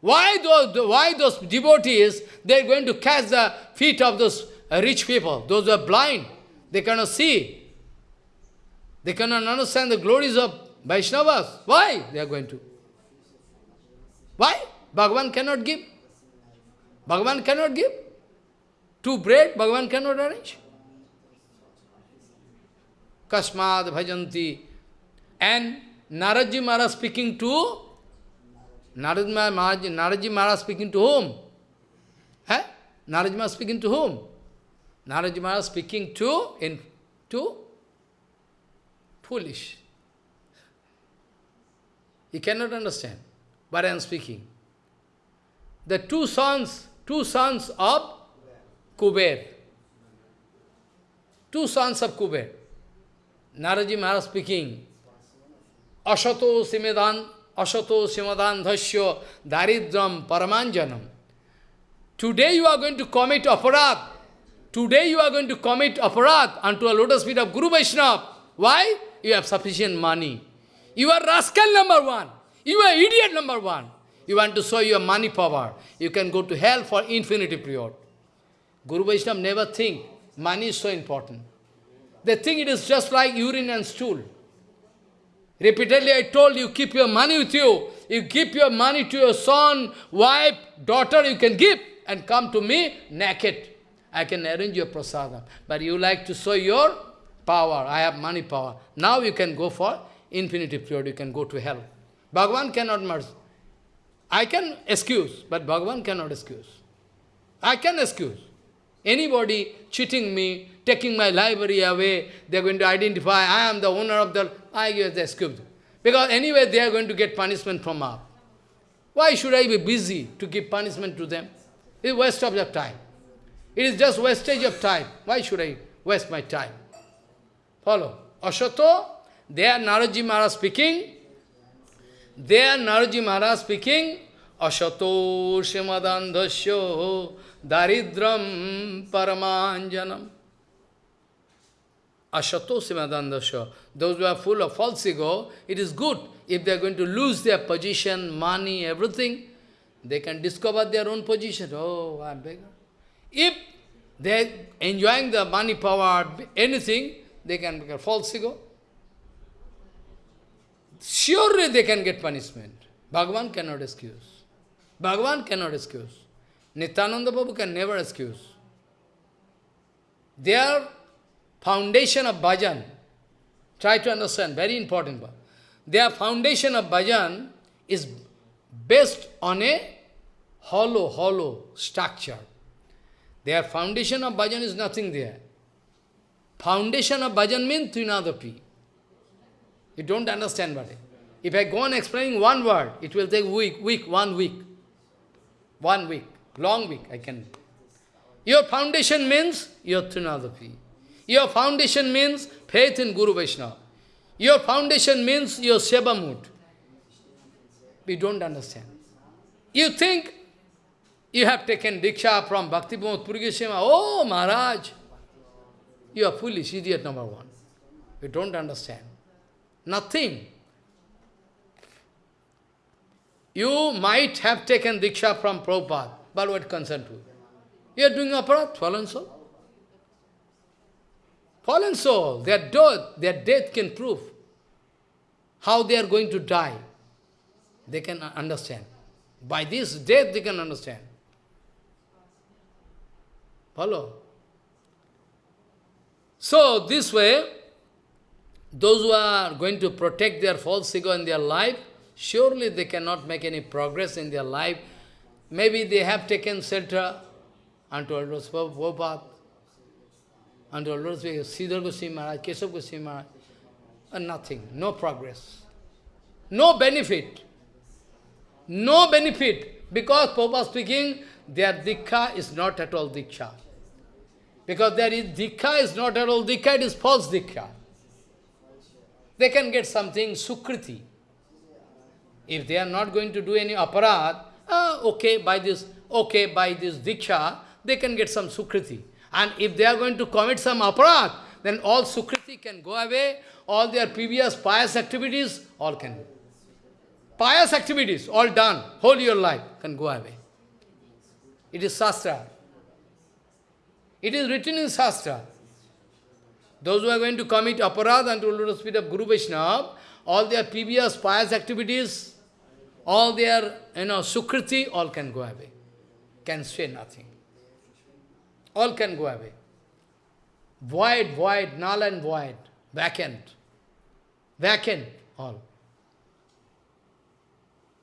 Why those, why those devotees, they are going to catch the feet of those rich people, those who are blind. They cannot see. They cannot understand the glories of Vaishnavas. Why they are going to? Why? Bhagavan cannot give. Bhagavan cannot give. Two bread, Bhagavan cannot arrange. Kasmad bhajanti. And Naradji Maharaj speaking to Naradji Maharaj, Naradji Maharaj speaking to whom? Eh? Naradji Maharaj speaking to whom? Naradji Maharaj speaking to, in, to foolish. He cannot understand but I am speaking. The two sons, two sons of Kuber. Two sons of Kuber. Naradji Maharaj speaking, Ashato Simedan, Ashato Simadan Dhasya Daridram Paramanjanam. Today you are going to commit aparat. Today you are going to commit aparat unto a lotus feet of Guru Vaishnava. Why? You have sufficient money. You are rascal number one. You are idiot number one. You want to show your money power. You can go to hell for infinity period. Guru Vaishnava never think money is so important. They think it is just like urine and stool. Repeatedly I told you, keep your money with you. You give your money to your son, wife, daughter, you can give and come to me naked. I can arrange your prasadam. But you like to show your power. I have money power. Now you can go for infinity period, you can go to hell. Bhagavan cannot merge. I can excuse, but Bhagavan cannot excuse. I can excuse. Anybody cheating me, taking my library away, they are going to identify, I am the owner of the, I give the excuse. Because anyway, they are going to get punishment from up. Why should I be busy to give punishment to them? It is waste of your time. It is just wastage of time. Why should I waste my time? Follow. Ashato, there Naradji Maharaj speaking, there Naradji Maharaj speaking, Ashato Shimadandhasyo Daridram Paramanjanam. Ashato Simadandasya. Those who are full of false ego, it is good. If they are going to lose their position, money, everything, they can discover their own position. Oh, I am beggar. If they enjoying the money, power, anything, they can become false ego. Surely they can get punishment. Bhagavan cannot excuse. Bhagavan cannot excuse. Nityananda Babu can never excuse. Their foundation of bhajan, try to understand, very important. Their foundation of bhajan is based on a hollow, hollow structure. Their foundation of bhajan is nothing there. Foundation of bhajan means Trinadapi. You don't understand what it. If I go on explaining one word, it will take week, week, one week. One week. Long week, I can. Your foundation means your Trinadapi. Your foundation means faith in Guru Vaishnava. Your foundation means your Seva mood. We don't understand. You think you have taken Diksha from Bhakti Pramod Puri Oh, Maharaj, you are foolish, idiot number one. You don't understand. Nothing. You might have taken Diksha from Prabhupada. But what concern to you? You are doing aparat, fallen soul. Fallen soul, their death, their death can prove how they are going to die. They can understand. By this death they can understand. Follow? So, this way, those who are going to protect their false ego in their life, surely they cannot make any progress in their life Maybe they have taken shelter unto Lord Prabhupada, unto Lord Sridhar Goswami Maharaj, Keshav Goswami Maharaj, and nothing, no progress. No benefit. No benefit. Because Prabhupada speaking, their dikha is not at all diksha. Because there is dikha is not at all dikha, it is false dikha. They can get something sukriti. If they are not going to do any aparad, uh, okay, by this, okay, by this diksha, they can get some sukriti. And if they are going to commit some aparat, then all sukriti can go away, all their previous pious activities, all can. Pious activities, all done, whole your life, can go away. It is Shastra. It is written in Shastra. Those who are going to commit aparad unto lotus feet of Guru Vaishnava, all their previous pious activities, all their, you know, sukriti, all can go away. Can say nothing. All can go away. Void, void, null and void, vacant. Vacant, all.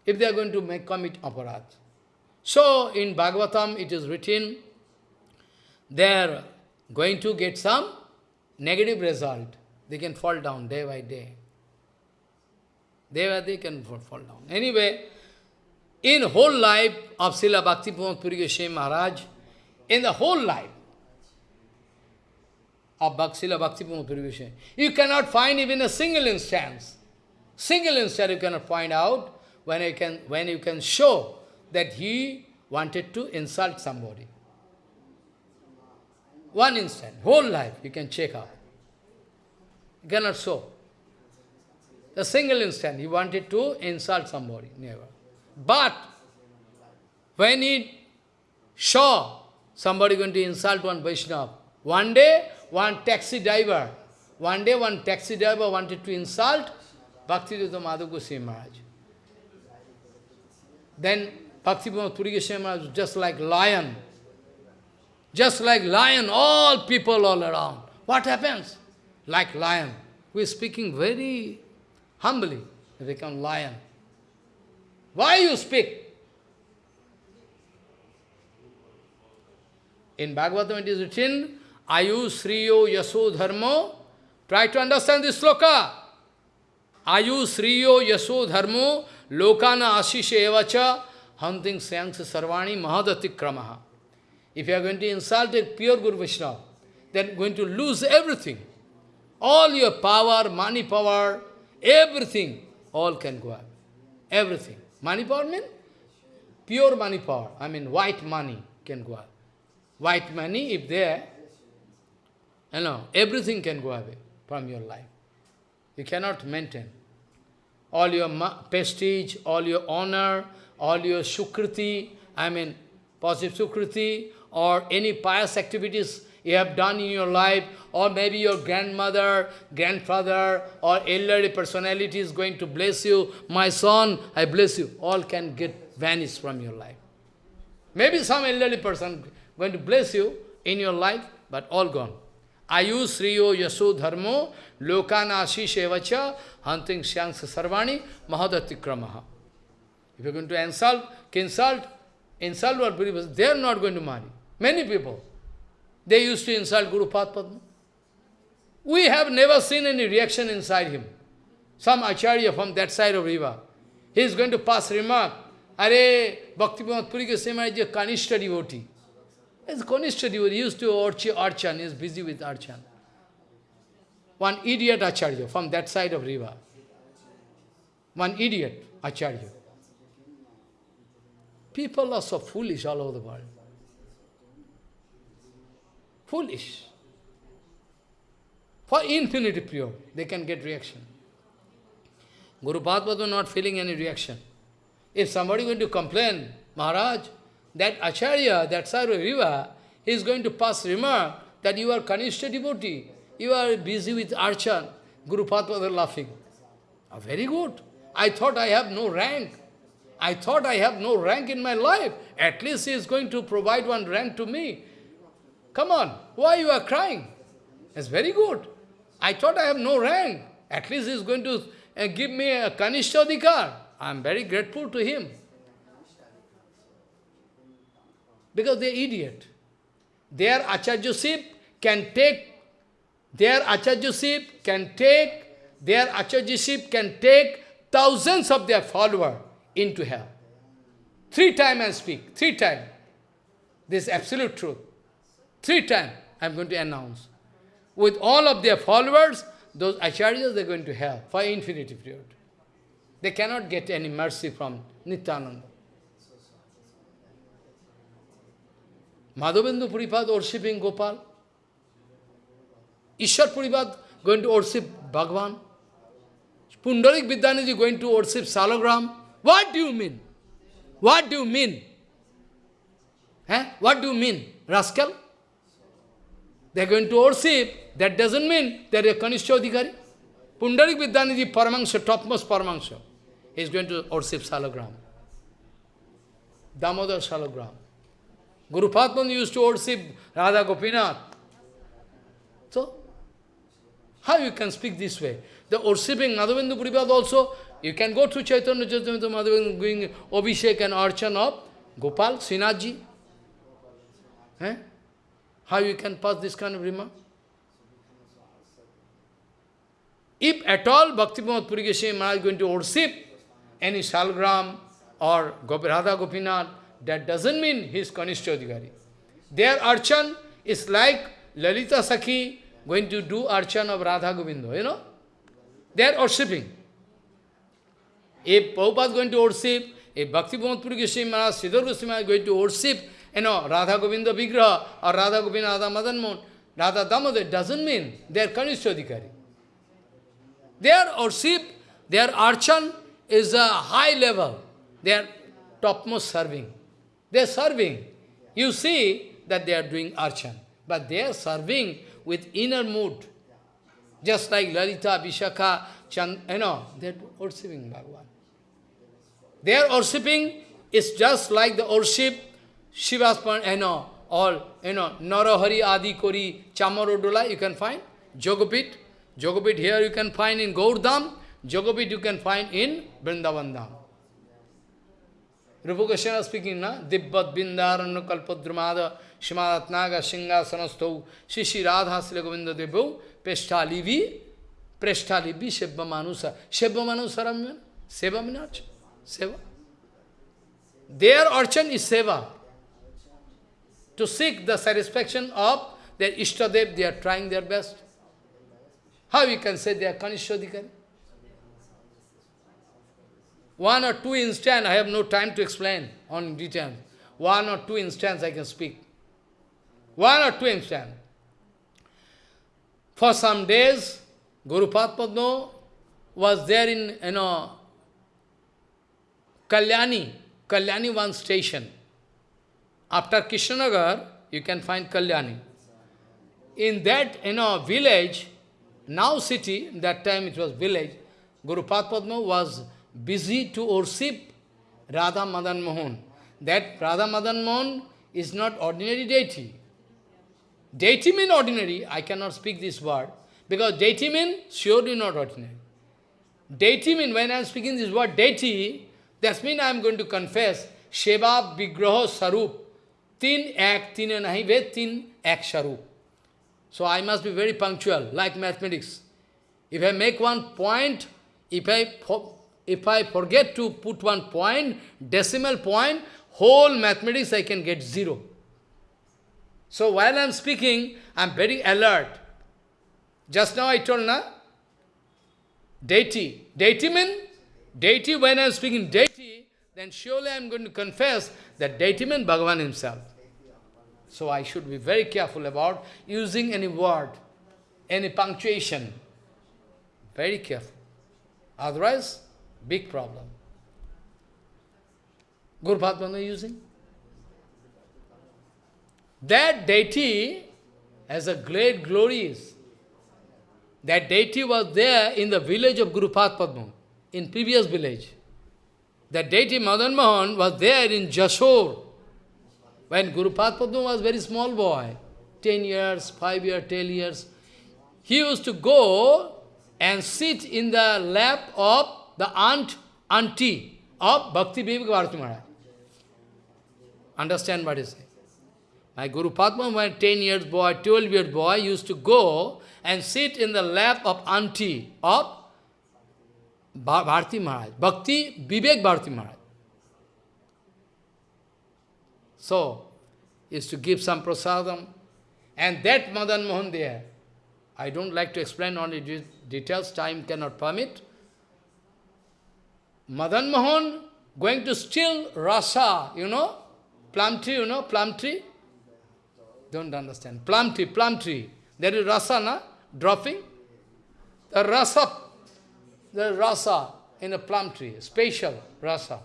If they are going to make commit aparat. So, in Bhagavatam it is written, they are going to get some negative result. They can fall down day by day. Day They, they can fall down. Anyway, in whole life of Srila Bhakti Puri Maharaj, in the whole life of Srila Bhakti Puri you cannot find even a single instance. Single instance you cannot find out when you can, when you can show that he wanted to insult somebody. One instant, whole life, you can check out. You cannot show. A single instant, he wanted to insult somebody, never. But, when he saw somebody going to insult one Vaishnava, one day, one taxi driver, one day one taxi driver wanted to insult Bhaktivedanta Madhav Goswami Maharaj. Then Bhaktivedanta Puri Goswami Maharaj was just like lion. Just like lion, all people all around. What happens? Like lion. We are speaking very humbly. Become lion. Why you speak? In Bhagavatam it is written, Ayu Sriyo Yaso Dharmo. Try to understand this sloka. Ayu Sriyo Yaso Dharmo Lokana Ashisha Evacha Hunting Syansa Sarvani Mahadati Kramaha. If you are going to insult a pure Guru Vaishnava, then going to lose everything. All your power, money power, everything, all can go up. Everything. Money power means pure money power. I mean white money can go up. White money, if there, you know, everything can go away from your life. You cannot maintain. All your prestige, all your honor, all your sukriti, I mean, positive sukriti, or any pious activities you have done in your life, or maybe your grandmother, grandfather, or elderly personality is going to bless you, my son, I bless you, all can get vanished from your life. Maybe some elderly person going to bless you in your life, but all gone. Ayu Sriyo Yaso Dharmo Lokanashi Ashishevacha Hunting Shyangsa Sarvani Mahadatikramaha. If you're going to insult, insult, insult what believers, they are not going to marry. Many people, they used to insult Guru Padma. We have never seen any reaction inside him. Some acharya from that side of river, he is going to pass remark, Are, Bhakti Puri Goswami is a Kanishta devotee. It's Kanishta devotee, he used to archi, archan, he is busy with archan. One idiot acharya from that side of river. One idiot acharya. People are so foolish all over the world. Foolish. For infinity pure, they can get reaction. Guru Padma was not feeling any reaction. If somebody going to complain, Maharaj, that Acharya, that Sarva Viva, is going to pass remark that you are Kanishta devotee, you are busy with Archan. Guru Padma was laughing. Oh, very good. I thought I have no rank. I thought I have no rank in my life. At least he is going to provide one rank to me. Come on, why you are crying? It's very good. I thought I have no rank. At least he is going to uh, give me a Kanishtadikar. I am very grateful to him. Because they are idiot. Their acharyaship can take, their acharyaship can take, their acharyaship can take thousands of their followers into hell. Three times I speak, three times. This is absolute truth. Three times I am going to announce. With all of their followers, those acharyas, they are going to hell for infinity period. They cannot get any mercy from Nityananda. Madhavendra Puripad worshipping Gopal. Ishwar Puripad going to worship Bhagavan. Pundarik Vidyanidhi going to worship Salagram. What do you mean? What do you mean? Eh? What do you mean? Rascal? They are going to worship, that doesn't mean they are a Kanishta Adhikari. Pundarik Vidyanidhi Paramangsha, topmost Paramangsha, is going to worship Salagram. Damodar Salagram. Guru Padman used to worship Radha Gopinath. So, how you can speak this way? The worshipping Madhavendra Puripad also, you can go to Chaitanya Chaitanya Madhavendra doing Abhishek and Archan of Gopal, Sinaji. Eh? How you can pass this kind of remark? If at all Bhakti Puri Goswami Maharaj is going to worship any Salgram or Radha Gopinath, that doesn't mean he is Kanishta Adhikari. Their archan is like Lalita Sakhi going to do archan of Radha Govinda, you know. They are worshipping. If Prabhupada is going to worship, if Bhakti Puri Goswami Maharaj, Sridhar Goswami is going to worship, you oh, know, Radha Govinda Vigraha or Radha Govinda Radha Madan Mohan, Radha Damodar, doesn't mean they are. They are worship Their archan is a high level. They are topmost serving. They are serving. You see that they are doing archan. But they are serving with inner mood. Just like Lalita, Vishakha, Chand, you know, they are worshipping Bhagavan. They are worshipping, it's just like the worship Shiva's, you know, all, you know, Narahari, Adi Kori, Chamarodola, you can find, Jogopit. Jogopit here you can find in Gaurdam, Jogopit you can find in Vrindavandam. Rupa Goswami speaking, na? Dibbat Bindarana Kalpadramada Shimadatnaga Singhasanastau Shishi Radha Sila Govinda Devu Peshtalivi Preshtalivi Shebba Manusa. Shebba Manusa Ramyan? Seva means Seva. Their archan is seva. To seek the satisfaction of their Ishtadev, they are trying their best. How you can say they are Kanishwadikari? One or two instance, I have no time to explain on detail. One or two instance I can speak. One or two instance. For some days, Guru Padma was there in, you know, Kalyani, Kalyani one station. After Krishnanagar, you can find Kalyani. In that, you know, village, now city, that time it was village, Guru Padma was busy to worship Radha Madan Mohan. That Radha Madan Mohan is not ordinary deity. Deity mean ordinary, I cannot speak this word, because deity mean surely not ordinary. Deity mean, when I am speaking this word deity, that means I am going to confess Sheva Vigraha Sarup, Tin Ek, Tin Nahi Ved, Tin Ek Sarup. So I must be very punctual, like mathematics. If I make one point, if I, if I forget to put one point, decimal point, whole mathematics I can get zero. So while I am speaking, I am very alert. Just now I told, na? Deity. Deity means, deity, when I am speaking deity, then surely I am going to confess that deity means Bhagavan himself. So I should be very careful about using any word, any punctuation. Very careful. Otherwise, big problem. Guru Padma using. That deity has a great glories. That deity was there in the village of Guru Padma, in previous village. That deity Madan Mohan was there in Jessore, when Guru Padma was very small boy, 10 years, 5 years, 10 years, he used to go and sit in the lap of the aunt, auntie of Bhakti Vivek Bharati Maharaj. Understand what he say? My Guru Padma, when 10 years boy, 12 years boy, used to go and sit in the lap of auntie of Bharati Maharaj, Bhakti Vivek Bharati Maharaj. So, is to give some prasadam. And that Madan Mohan there, I don't like to explain only de details, time cannot permit. Madan Mohan going to steal rasa, you know, plum tree, you know, plum tree? Don't understand. Plum tree, plum tree. There is rasa, na? Dropping. The rasa, the rasa in a plum tree, special rasa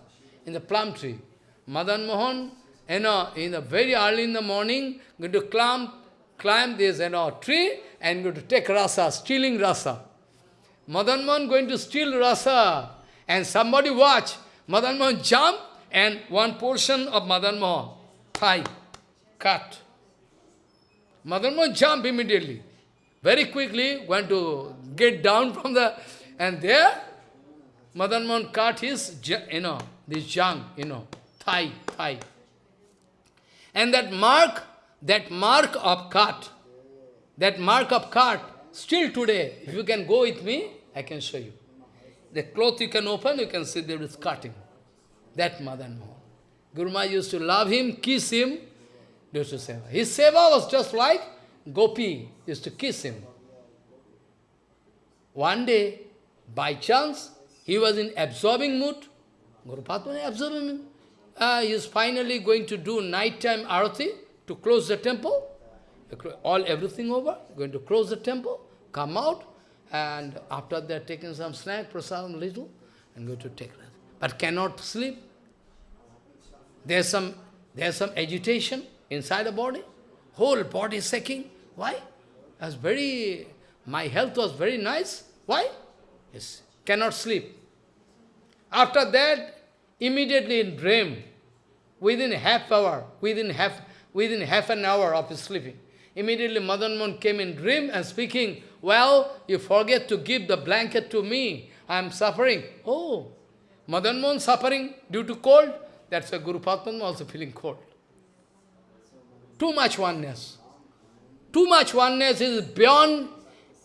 in the plum tree. Madan Mohan you uh, know, in the very early in the morning, going to climb, climb this you know, tree and going to take rasa, stealing rasa. Madan Mohan going to steal rasa and somebody watch. Madan Mohan jump and one portion of Madan Mohan, thigh, cut. Madan Mohan jump immediately. Very quickly went to get down from the, and there, Madan Mohan cut his, you know, this junk, you know, thigh, thigh. And that mark, that mark of cut, that mark of cut, still today, if you can go with me, I can show you. The cloth you can open, you can see there is cutting. That Madan Mohan. Guru used to love him, kiss him, used to seva. His seva was just like Gopi used to kiss him. One day, by chance, he was in absorbing mood. Guru Padma absorbing mood uh, he is finally going to do night-time arati to close the temple. All everything over, going to close the temple, come out, and after they are taking some snack, prasadam little, and go to take rest. But cannot sleep. There's some, there's some agitation inside the body. Whole body shaking. Why? As very, my health was very nice. Why? Yes, cannot sleep. After that, immediately in dream, within half hour, within half, within half an hour of sleeping, immediately Madan Mohan came in dream and speaking, well, you forget to give the blanket to me. I am suffering. Oh, Madan Mohan suffering due to cold. That's why Guru Padma also feeling cold. Too much oneness. Too much oneness is beyond,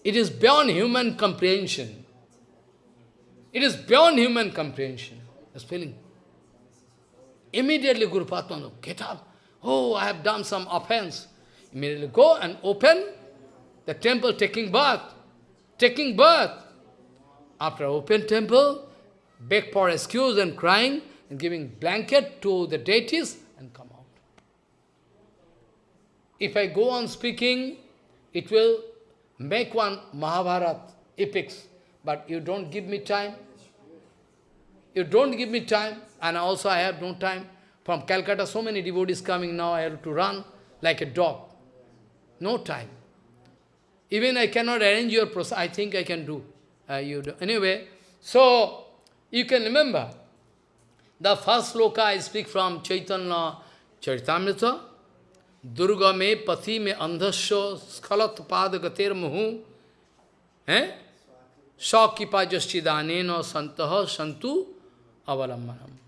it is beyond human comprehension. It is beyond human comprehension. This feeling. Immediately Guru Padma, get up. Oh, I have done some offense. Immediately go and open the temple taking bath. Taking bath. After open temple, beg for excuse and crying and giving blanket to the deities and come out. If I go on speaking, it will make one Mahabharat epics, but you don't give me time. You don't give me time, and also I have no time. From Calcutta, so many devotees coming now, I have to run like a dog. No time. Even I cannot arrange your process, I think I can do. Uh, you do. Anyway, so you can remember, the first sloka I speak from Chaitanya Charitamrita, Durga me pati me andhasya skhalat padagater muhu, eh? Sakipa jaschidanena santaha santu avalammanam.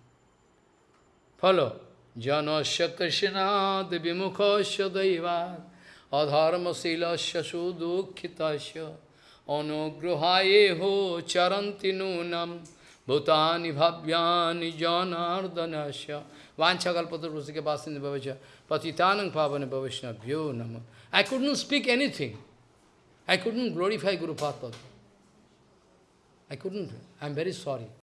Follow. Jano Krishna Devimukasya Daivat Adharma Silasya Sudukhitasya Anugruhayeho Charanti Nunam Bhutani Bhavyani Janardanasya Vanchakalpata Rusika Basindhi Bhavacha Patitanang Pavana Bhavishna Bhyo I couldn't speak anything. I couldn't glorify Guru Pātpada. I couldn't. I'm very sorry.